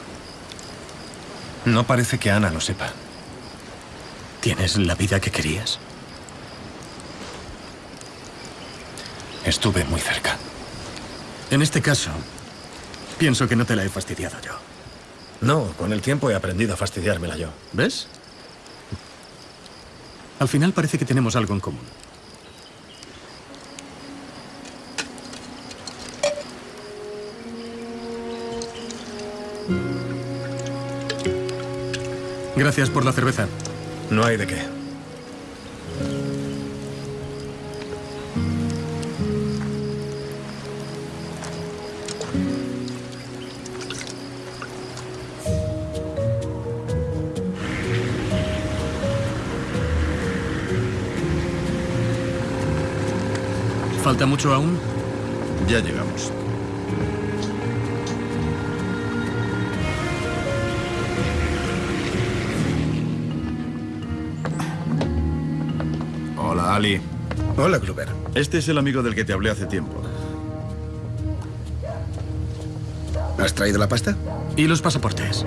No parece que Ana lo sepa. ¿Tienes la vida que querías? Estuve muy cerca. En este caso, pienso que no te la he fastidiado yo. No, con el tiempo he aprendido a fastidiármela yo. ¿Ves? Al final parece que tenemos algo en común. Gracias por la cerveza. No hay de qué. ¿Falta mucho aún? Ya llegamos. Hola, Ali. Hola, Kluber. Este es el amigo del que te hablé hace tiempo. ¿Has traído la pasta? ¿Y los pasaportes?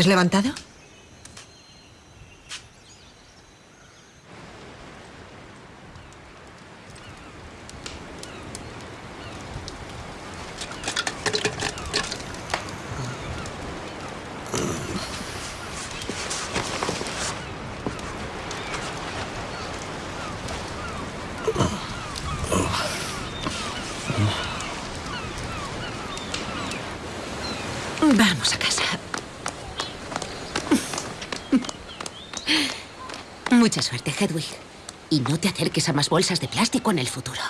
Has levantado? Vamos a casa. Mucha suerte, Hedwig. Y no te acerques a más bolsas de plástico en el futuro.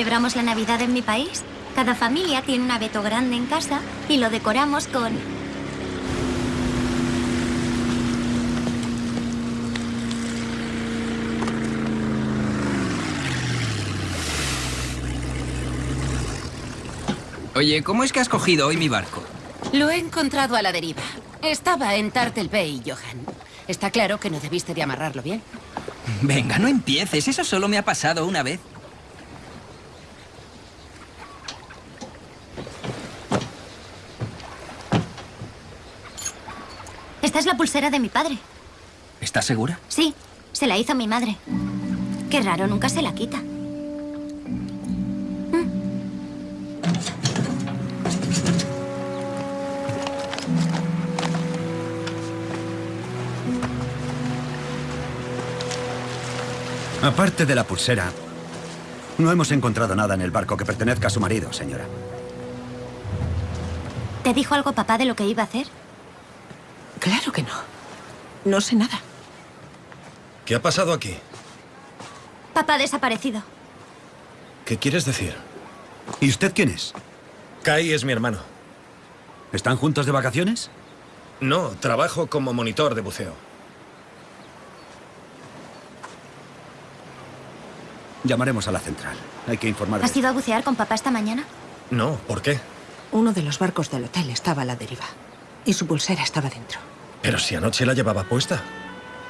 Celebramos la Navidad en mi país? Cada familia tiene un abeto grande en casa y lo decoramos con... Oye, ¿cómo es que has cogido hoy mi barco? Lo he encontrado a la deriva. Estaba en Tartel Bay, Johan. Está claro que no debiste de amarrarlo bien. Venga, no empieces. Eso solo me ha pasado una vez. Es la pulsera de mi padre. ¿Estás segura? Sí, se la hizo mi madre. Qué raro, nunca se la quita. Aparte de la pulsera, no hemos encontrado nada en el barco que pertenezca a su marido, señora. ¿Te dijo algo papá de lo que iba a hacer? Claro que no. No sé nada. ¿Qué ha pasado aquí? Papá ha desaparecido. ¿Qué quieres decir? ¿Y usted quién es? Kai es mi hermano. ¿Están juntos de vacaciones? No, trabajo como monitor de buceo. Llamaremos a la central. Hay que informar. ¿Has ido a bucear con papá esta mañana? No, ¿por qué? Uno de los barcos del hotel estaba a la deriva. Y su pulsera estaba dentro. Pero si anoche la llevaba puesta.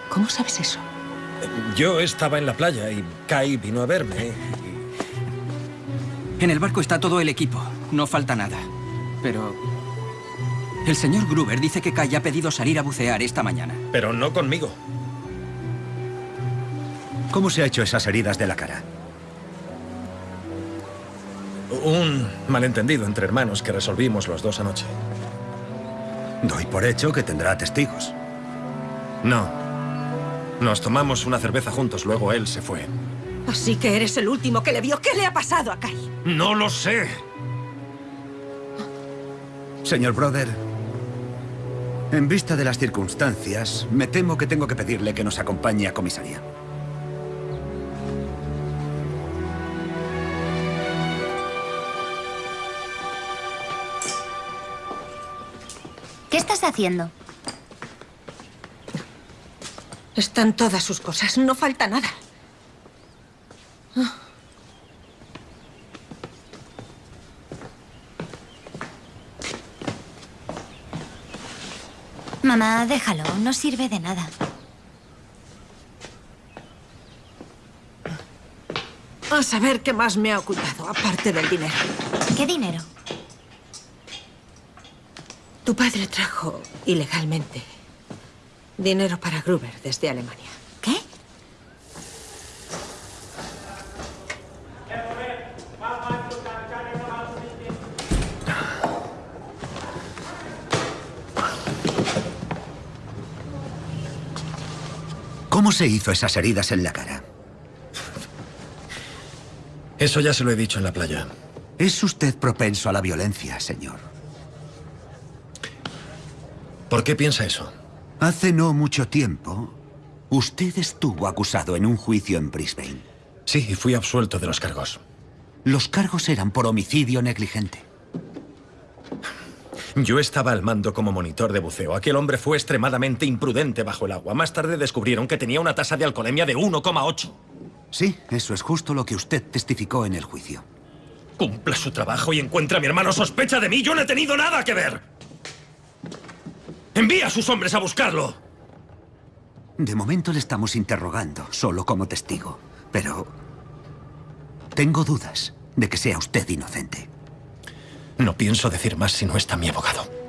¿Cómo sabes eso? Yo estaba en la playa y Kai vino a verme. En el barco está todo el equipo. No falta nada. Pero... El señor Gruber dice que Kai ha pedido salir a bucear esta mañana. Pero no conmigo. ¿Cómo se ha hecho esas heridas de la cara? Un malentendido entre hermanos que resolvimos los dos anoche. Doy por hecho que tendrá testigos. No. Nos tomamos una cerveza juntos, luego él se fue. Así que eres el último que le vio. ¿Qué le ha pasado a Kai? No lo sé. Señor Brother, en vista de las circunstancias, me temo que tengo que pedirle que nos acompañe a comisaría. Haciendo? Están todas sus cosas. No falta nada. Mamá, déjalo. No sirve de nada. A saber qué más me ha ocultado, aparte del dinero. ¿Qué dinero? Tu padre trajo, ilegalmente, dinero para Gruber desde Alemania. ¿Qué? ¿Cómo se hizo esas heridas en la cara? Eso ya se lo he dicho en la playa. ¿Es usted propenso a la violencia, señor? ¿Por qué piensa eso? Hace no mucho tiempo, usted estuvo acusado en un juicio en Brisbane. Sí, y fui absuelto de los cargos. Los cargos eran por homicidio negligente. Yo estaba al mando como monitor de buceo. Aquel hombre fue extremadamente imprudente bajo el agua. Más tarde descubrieron que tenía una tasa de alcoholemia de 1,8. Sí, eso es justo lo que usted testificó en el juicio. Cumpla su trabajo y encuentra a mi hermano. Sospecha de mí. Yo no he tenido nada que ver. Envía a sus hombres a buscarlo. De momento le estamos interrogando, solo como testigo. Pero... Tengo dudas de que sea usted inocente. No pienso decir más si no está mi abogado.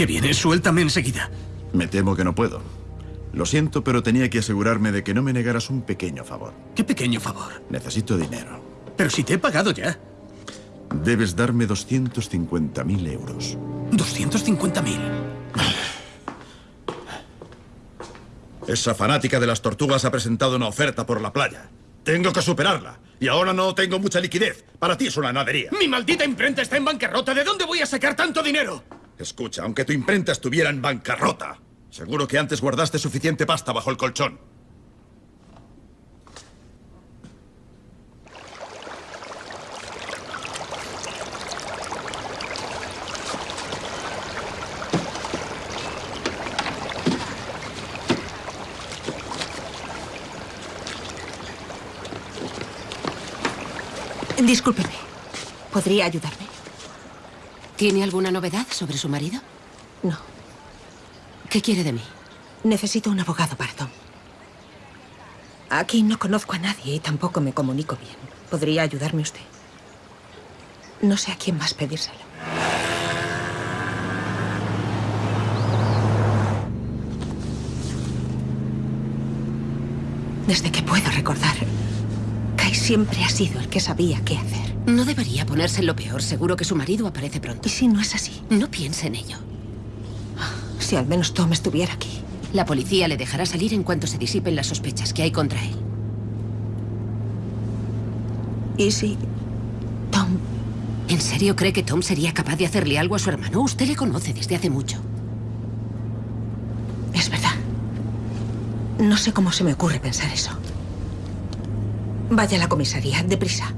Qué viene? Suéltame enseguida. Me temo que no puedo. Lo siento, pero tenía que asegurarme de que no me negaras un pequeño favor. ¿Qué pequeño favor? Necesito dinero. Pero si te he pagado ya. Debes darme 250.000 euros. ¿250.000? Esa fanática de las tortugas ha presentado una oferta por la playa. Tengo que superarla. Y ahora no tengo mucha liquidez. Para ti es una nadería. ¡Mi maldita imprenta está en bancarrota! ¿De dónde voy a sacar tanto dinero? Escucha, aunque tu imprenta estuviera en bancarrota, seguro que antes guardaste suficiente pasta bajo el colchón. Discúlpeme. ¿Podría ayudarme? ¿Tiene alguna novedad sobre su marido? No. ¿Qué quiere de mí? Necesito un abogado para Tom. Aquí no conozco a nadie y tampoco me comunico bien. ¿Podría ayudarme usted? No sé a quién más pedírselo. Desde que puedo recordar, Kai siempre ha sido el que sabía qué hacer. No debería ponerse en lo peor. Seguro que su marido aparece pronto. ¿Y si no es así? No piense en ello. Si al menos Tom estuviera aquí. La policía le dejará salir en cuanto se disipen las sospechas que hay contra él. ¿Y si Tom... ¿En serio cree que Tom sería capaz de hacerle algo a su hermano? Usted le conoce desde hace mucho. Es verdad. No sé cómo se me ocurre pensar eso. Vaya a la comisaría, deprisa.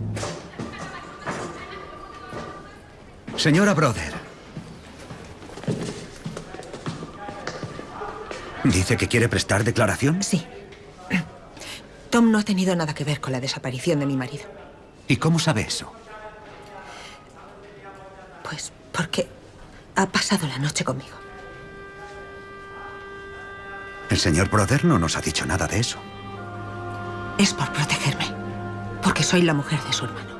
Señora Brother. ¿Dice que quiere prestar declaración? Sí. Tom no ha tenido nada que ver con la desaparición de mi marido. ¿Y cómo sabe eso? Pues porque ha pasado la noche conmigo. El señor Brother no nos ha dicho nada de eso. Es por protegerme. Porque soy la mujer de su hermano.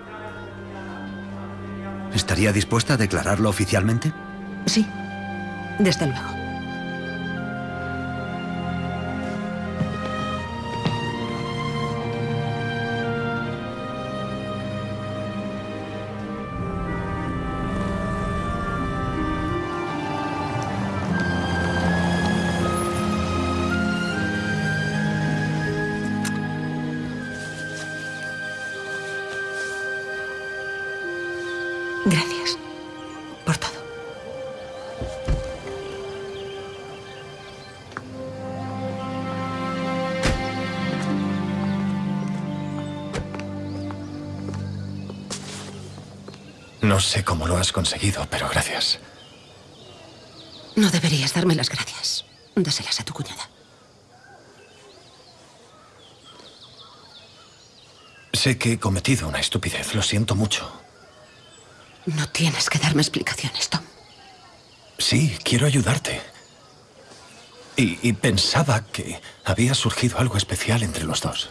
¿Estaría dispuesta a declararlo oficialmente? Sí, desde luego. Sé cómo lo has conseguido, pero gracias. No deberías darme las gracias. Dáselas a tu cuñada. Sé que he cometido una estupidez, lo siento mucho. No tienes que darme explicaciones, Tom. Sí, quiero ayudarte. Y, y pensaba que había surgido algo especial entre los dos.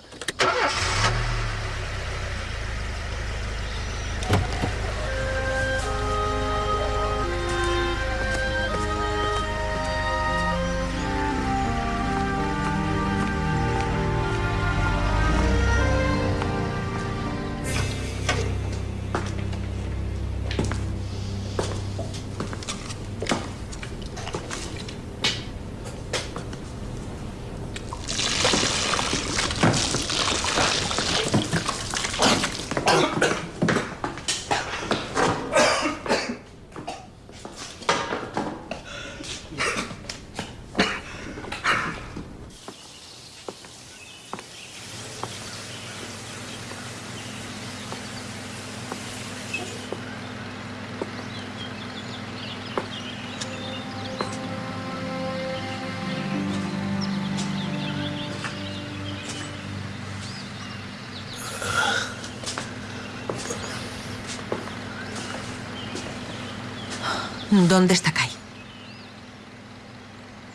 ¿Dónde está Kai?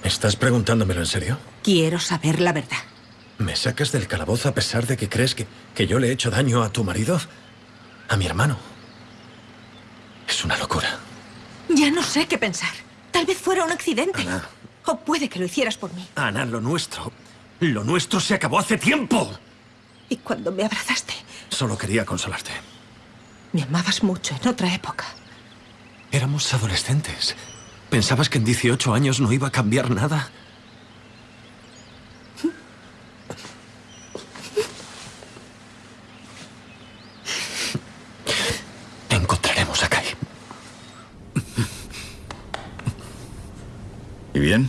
¿Estás preguntándomelo en serio? Quiero saber la verdad. ¿Me sacas del calabozo a pesar de que crees que, que yo le he hecho daño a tu marido? ¿A mi hermano? Es una locura. Ya no sé qué pensar. Tal vez fuera un accidente. O puede que lo hicieras por mí. Ana, lo nuestro. Lo nuestro se acabó hace tiempo. Y cuando me abrazaste, Solo quería consolarte. me amabas mucho en otra época. Éramos adolescentes. ¿Pensabas que en 18 años no iba a cambiar nada? Encontraremos a Kai. ¿Y bien?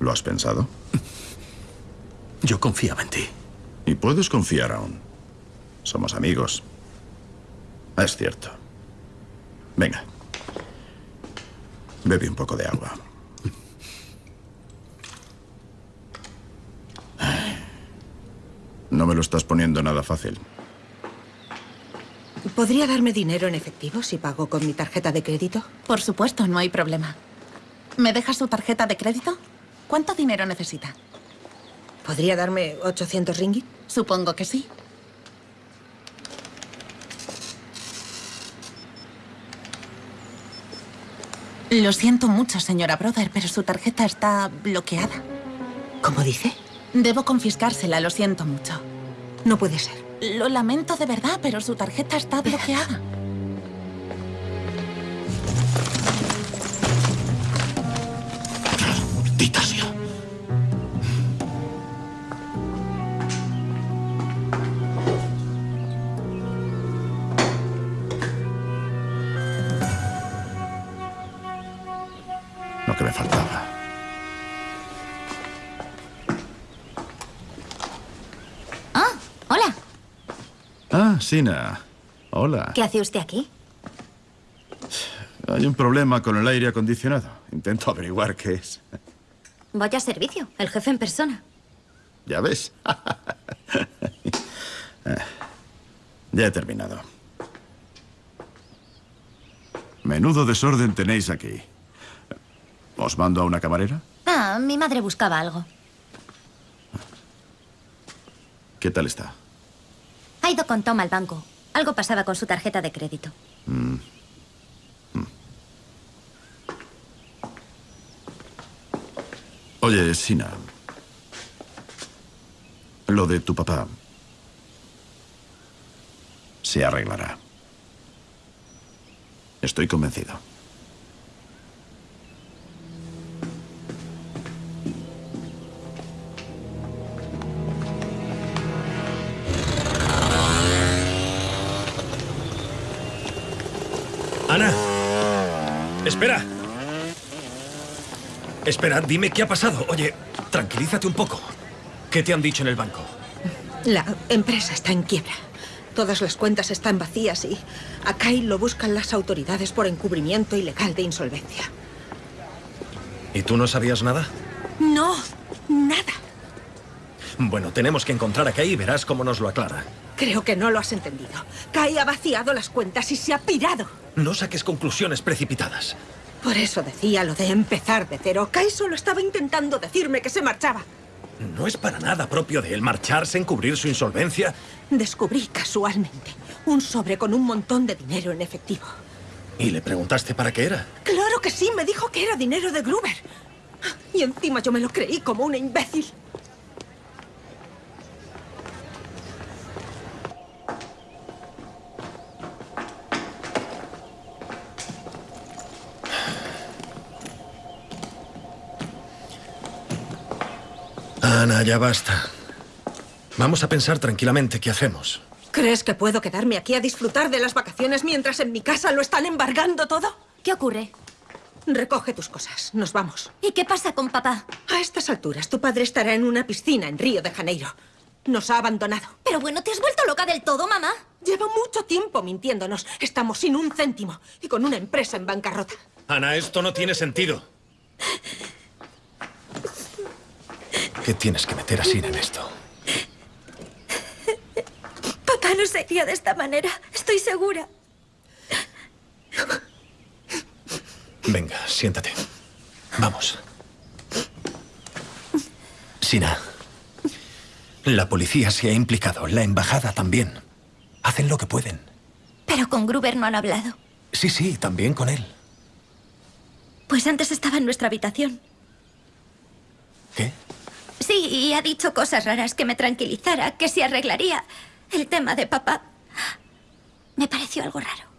¿Lo has pensado? Yo confiaba en ti. Y puedes confiar aún. Somos amigos. Es cierto. Venga. Bebe un poco de agua. No me lo estás poniendo nada fácil. ¿Podría darme dinero en efectivo si pago con mi tarjeta de crédito? Por supuesto, no hay problema. ¿Me deja su tarjeta de crédito? ¿Cuánto dinero necesita? ¿Podría darme 800 ringgit? Supongo que sí. Lo siento mucho, señora Brother, pero su tarjeta está bloqueada. ¿Cómo dice? Debo confiscársela, lo siento mucho. No puede ser. Lo lamento de verdad, pero su tarjeta está bloqueada. Hola. Ah, Sina. Hola. ¿Qué hace usted aquí? Hay un problema con el aire acondicionado. Intento averiguar qué es. Vaya servicio, el jefe en persona. ¿Ya ves? [laughs] Ya he terminado. Menudo desorden tenéis aquí. ¿Os mando a una camarera? Ah, mi madre buscaba algo. ¿Qué tal está? Ha ido con Tom al banco. Algo pasaba con su tarjeta de crédito. Mm. Oye, Sina. Lo de tu papá se arreglará. Estoy convencido. Espera, dime qué ha pasado. Oye, tranquilízate un poco. ¿Qué te han dicho en el banco? La empresa está en quiebra. Todas las cuentas están vacías y a Kyle lo buscan las autoridades por encubrimiento ilegal de insolvencia. ¿Y tú no sabías nada? No, nada. Bueno, tenemos que encontrar a Kay y verás cómo nos lo aclara. Creo que no lo has entendido. Kai ha vaciado las cuentas y se ha pirado. No saques conclusiones precipitadas. Por eso decía lo de empezar de cero. Kai solo estaba intentando decirme que se marchaba. No es para nada propio de él marcharse, encubrir su insolvencia. Descubrí casualmente un sobre con un montón de dinero en efectivo. ¿Y le preguntaste para qué era? Claro que sí, me dijo que era dinero de Gruber. Y encima yo me lo creí como una imbécil. Ana, ya basta. Vamos a pensar tranquilamente qué hacemos. ¿Crees que puedo quedarme aquí a disfrutar de las vacaciones mientras en mi casa lo están embargando todo? ¿Qué ocurre? Recoge tus cosas, nos vamos. ¿Y qué pasa con papá? A estas alturas, tu padre estará en una piscina en Río de Janeiro. Nos ha abandonado. Pero bueno, ¿te has vuelto loca del todo, mamá? Lleva mucho tiempo mintiéndonos. Estamos sin un céntimo y con una empresa en bancarrota. Ana, esto no tiene sentido. ¿Qué tienes que meter así en esto? Papá no se iría de esta manera, estoy segura. Venga, siéntate. Vamos. Sina. La policía se ha implicado, la embajada también. Hacen lo que pueden. Pero con Gruber no han hablado. Sí, sí, también con él. Pues antes estaba en nuestra habitación. Sí, y ha dicho cosas raras que me tranquilizara, que se arreglaría. El tema de papá me pareció algo raro.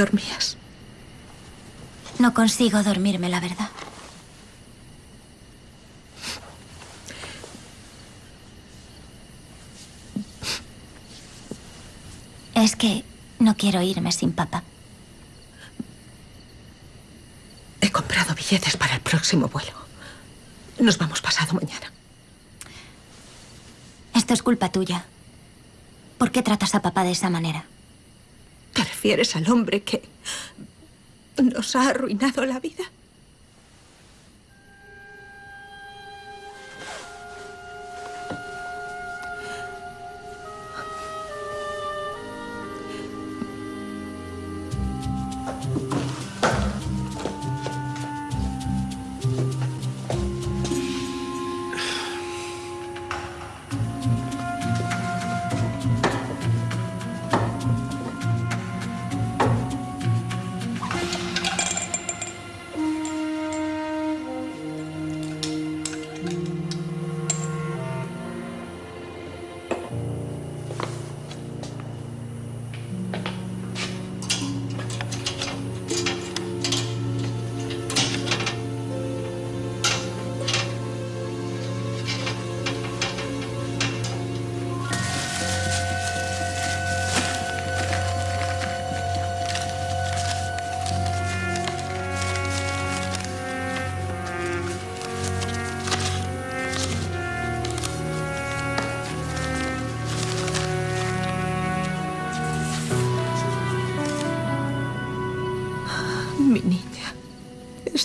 Dormías. No consigo dormirme, la verdad. Es que no quiero irme sin papá. He comprado billetes para el próximo vuelo. Nos vamos pasado mañana. Esto es culpa tuya. ¿Por qué tratas a papá de esa manera? ¿Te refieres al hombre que nos ha arruinado la vida?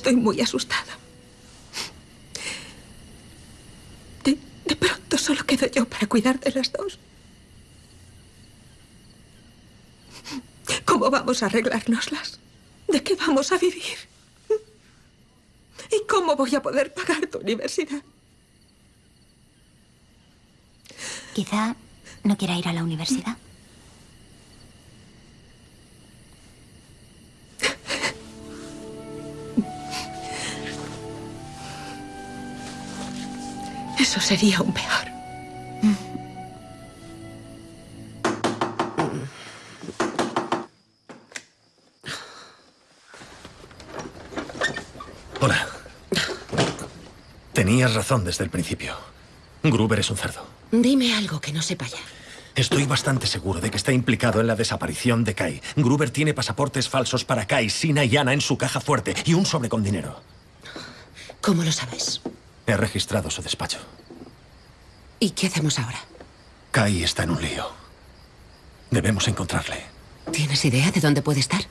Estoy muy asustada. De, de pronto solo quedo yo para cuidar de las dos. ¿Cómo vamos a arreglárnoslas? ¿De qué vamos a vivir? ¿Y cómo voy a poder pagar tu universidad? Quizá no quiera ir a la universidad. Eso sería un peor. Hola. Tenías razón desde el principio. Gruber es un cerdo. Dime algo que no sepa ya. Estoy bastante seguro de que está implicado en la desaparición de Kai. Gruber tiene pasaportes falsos para Kai, Sina y Ana en su caja fuerte y un sobre con dinero. ¿Cómo lo sabes? He registrado su despacho. ¿Y qué hacemos ahora? Kai está en un lío. Debemos encontrarle. ¿Tienes idea de dónde puede estar?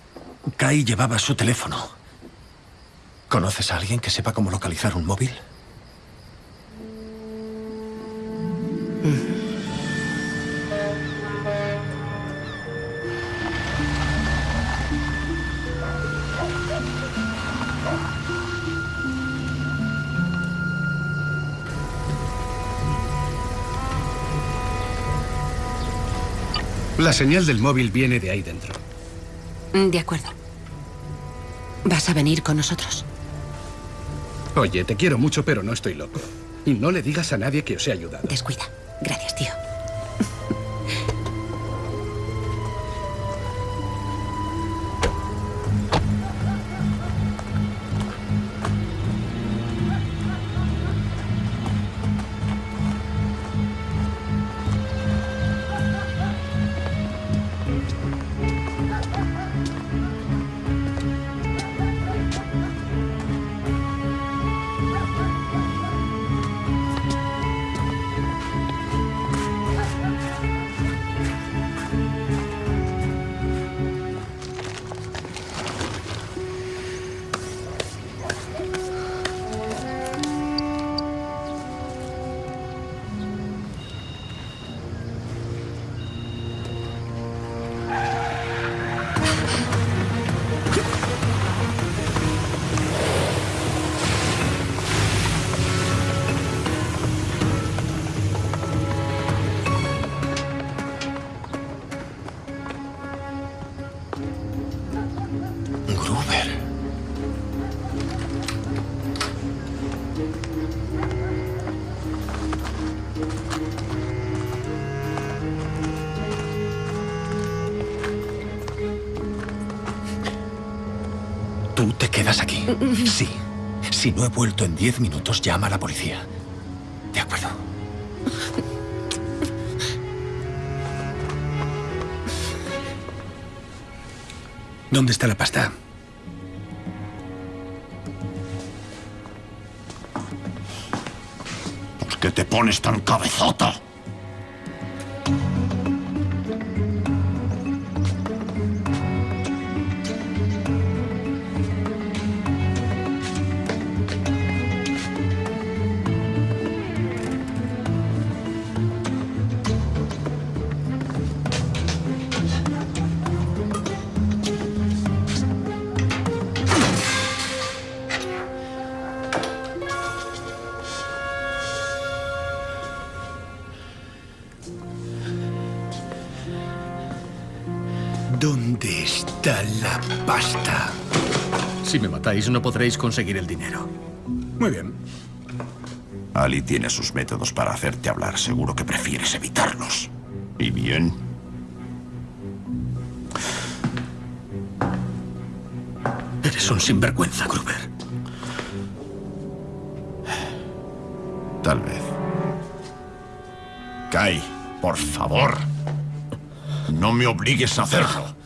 Kai llevaba su teléfono. ¿Conoces a alguien que sepa cómo localizar un móvil? La señal del móvil viene de ahí dentro. Mm, De acuerdo. ¿Vas a venir con nosotros? Oye, te quiero mucho, pero no estoy loco. Y no le digas a nadie que os he ayudado. Descuida. Gracias, tío. [laughs] Sí. Si no he vuelto en diez minutos, llama a la policía. De acuerdo. ¿Dónde está la pasta? ¿Por qué te pones tan cabezota? No podréis conseguir el dinero. Muy bien. Ali tiene sus métodos para hacerte hablar. Seguro que prefieres evitarlos. ¿Y bien? Eres un sinvergüenza, Gruber. Tal vez. Kai, por favor. No me obligues a hacerlo.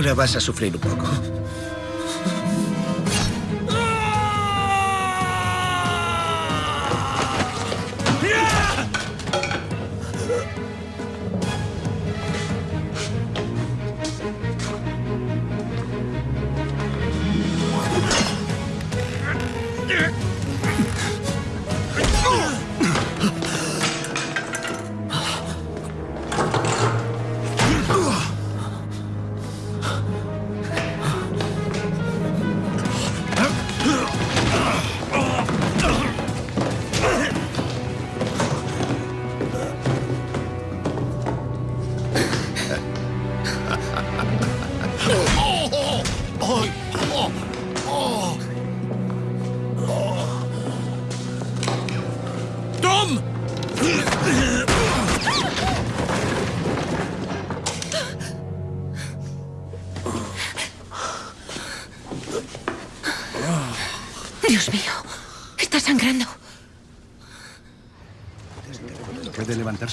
Ahora vas a sufrir un poco.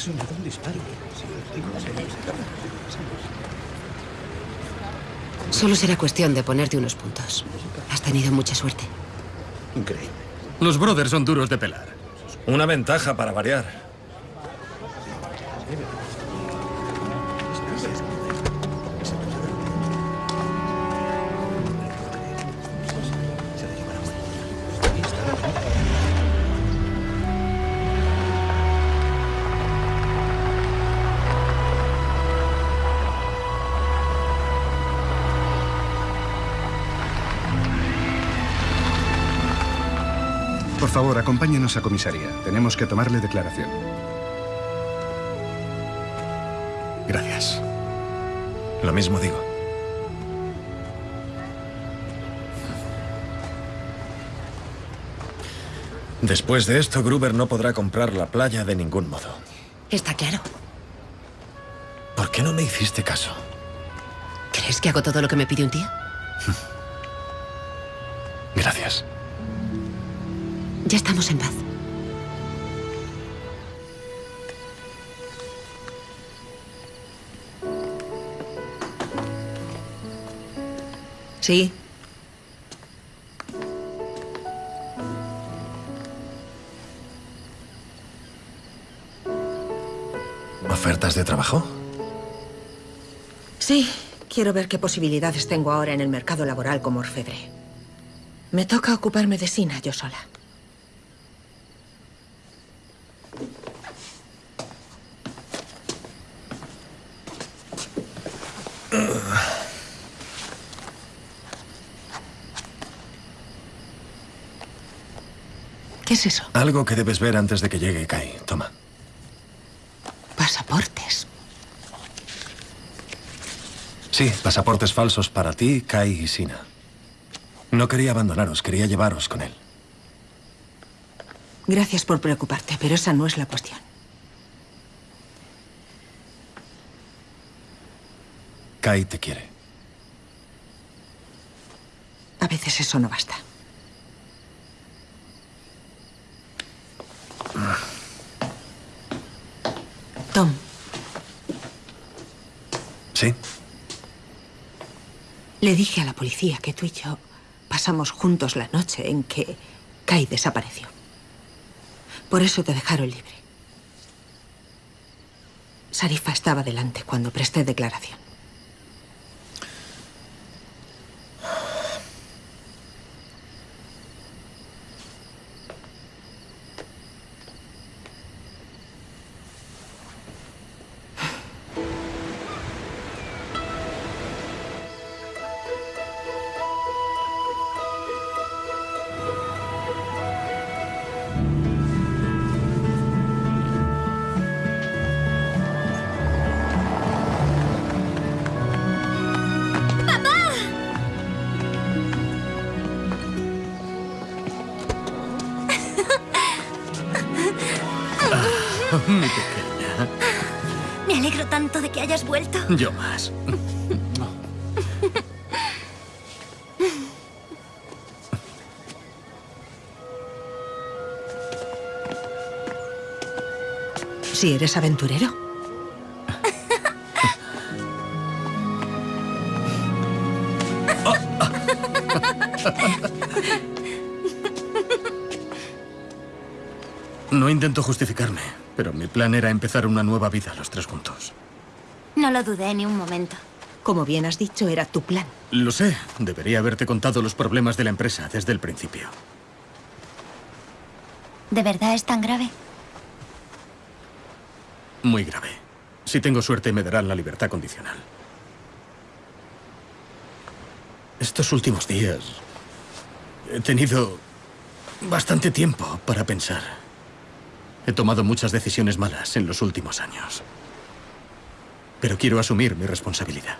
Un disparo. Solo será cuestión de ponerte unos puntos. Has tenido mucha suerte. Increíble. Los brothers son duros de pelar. Una ventaja para variar. Acompáñenos a comisaría. Tenemos que tomarle declaración. Gracias. Lo mismo digo. Después de esto, Gruber no podrá comprar la playa de ningún modo. Está claro. ¿Por qué no me hiciste caso? ¿Crees que hago todo lo que me pide un tío? [laughs] Ya estamos en paz. Sí. ¿Ofertas de trabajo? Sí, quiero ver qué posibilidades tengo ahora en el mercado laboral como orfebre. Me toca ocuparme de Sina yo sola. Es eso? Algo que debes ver antes de que llegue Kai. Toma. Pasaportes. Sí, pasaportes falsos para ti, Kai y Sina. No quería abandonaros, quería llevaros con él. Gracias por preocuparte, pero esa no es la cuestión. Kai te quiere. A veces eso no basta. Tom. ¿Sí? Le dije a la policía que tú y yo pasamos juntos la noche en que Kai desapareció. Por eso te dejaron libre. Sarifa estaba delante cuando presté declaración. Eres aventurero. No intento justificarme, pero mi plan era empezar una nueva vida los tres juntos. No lo dudé ni un momento. Como bien has dicho, era tu plan. Lo sé, debería haberte contado los problemas de la empresa desde el principio. ¿De verdad es tan grave? Muy grave. Si tengo suerte me darán la libertad condicional. Estos últimos días he tenido bastante tiempo para pensar. He tomado muchas decisiones malas en los últimos años. Pero quiero asumir mi responsabilidad.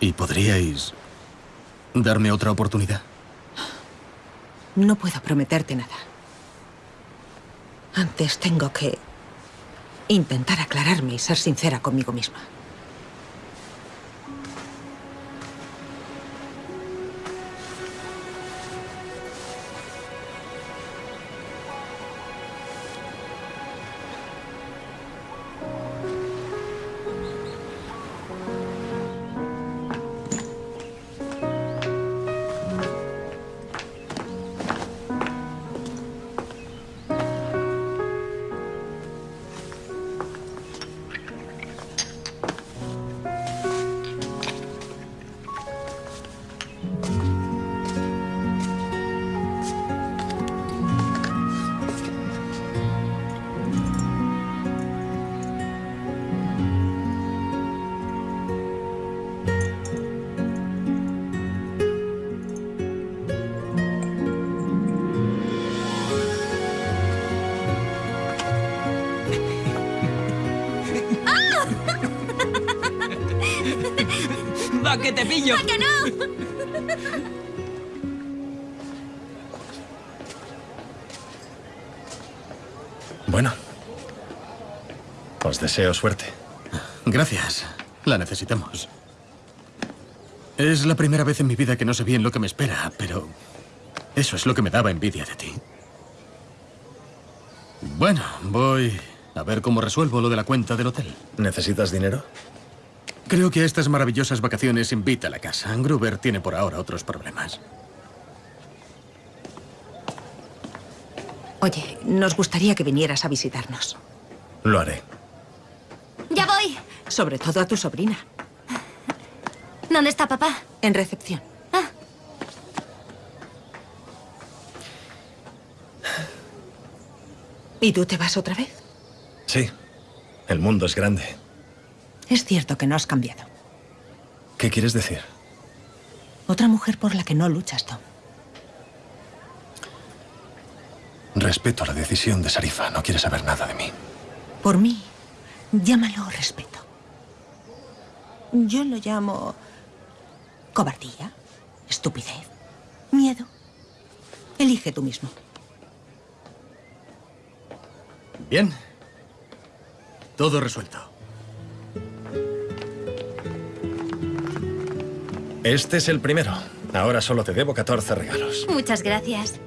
¿Y podríais darme otra oportunidad? No puedo prometerte nada. Antes tengo que intentar aclararme y ser sincera conmigo misma. Deseo suerte. Gracias. La necesitamos. Es la primera vez en mi vida que no sé bien lo que me espera, pero eso es lo que me daba envidia de ti. Bueno, voy a ver cómo resuelvo lo de la cuenta del hotel. ¿Necesitas dinero? Creo que a estas maravillosas vacaciones invita a la casa. Gruber tiene por ahora otros problemas. Oye, nos gustaría que vinieras a visitarnos. Lo haré. Sobre todo a tu sobrina. ¿Dónde está papá? En recepción. ¿Y tú te vas otra vez? Sí. El mundo es grande. Es cierto que no has cambiado. ¿Qué quieres decir? Otra mujer por la que no luchas, Tom. Respeto la decisión de Sarifa. No quiere saber nada de mí. Por mí, llámalo respeto. Yo lo llamo cobardía, estupidez, miedo. Elige tú mismo. Bien. Todo resuelto. Este es el primero. Ahora solo te debo 14 regalos. Muchas gracias.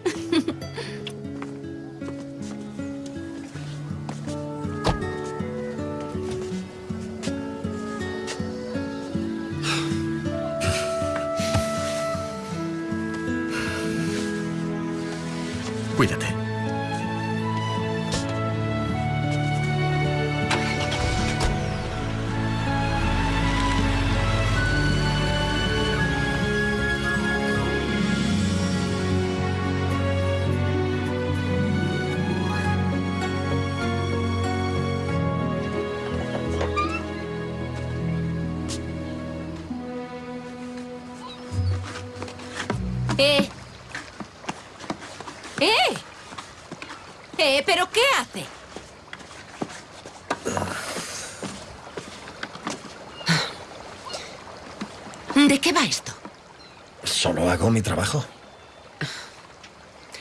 Mi trabajo.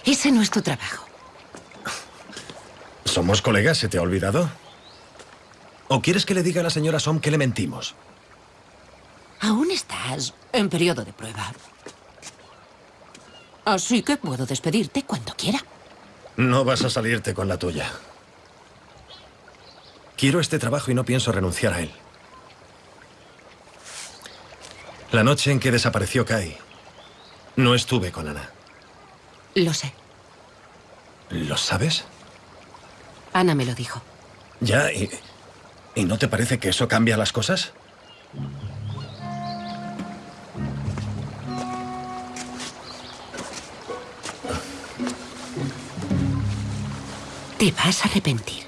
Ese no es tu trabajo. ¿Somos colegas? ¿Se te ha olvidado? ¿O quieres que le diga a la señora Som que le mentimos? Aún estás en periodo de prueba. Así que puedo despedirte cuando quiera. No vas a salirte con la tuya. Quiero este trabajo y no pienso renunciar a él. La noche en que desapareció Kai, no estuve con Ana. Lo sé. ¿Lo sabes? Ana me lo dijo. Ya, y, ¿y no te parece que eso cambia las cosas? Te vas a arrepentir.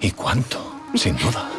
¿Y cuánto? Sin duda.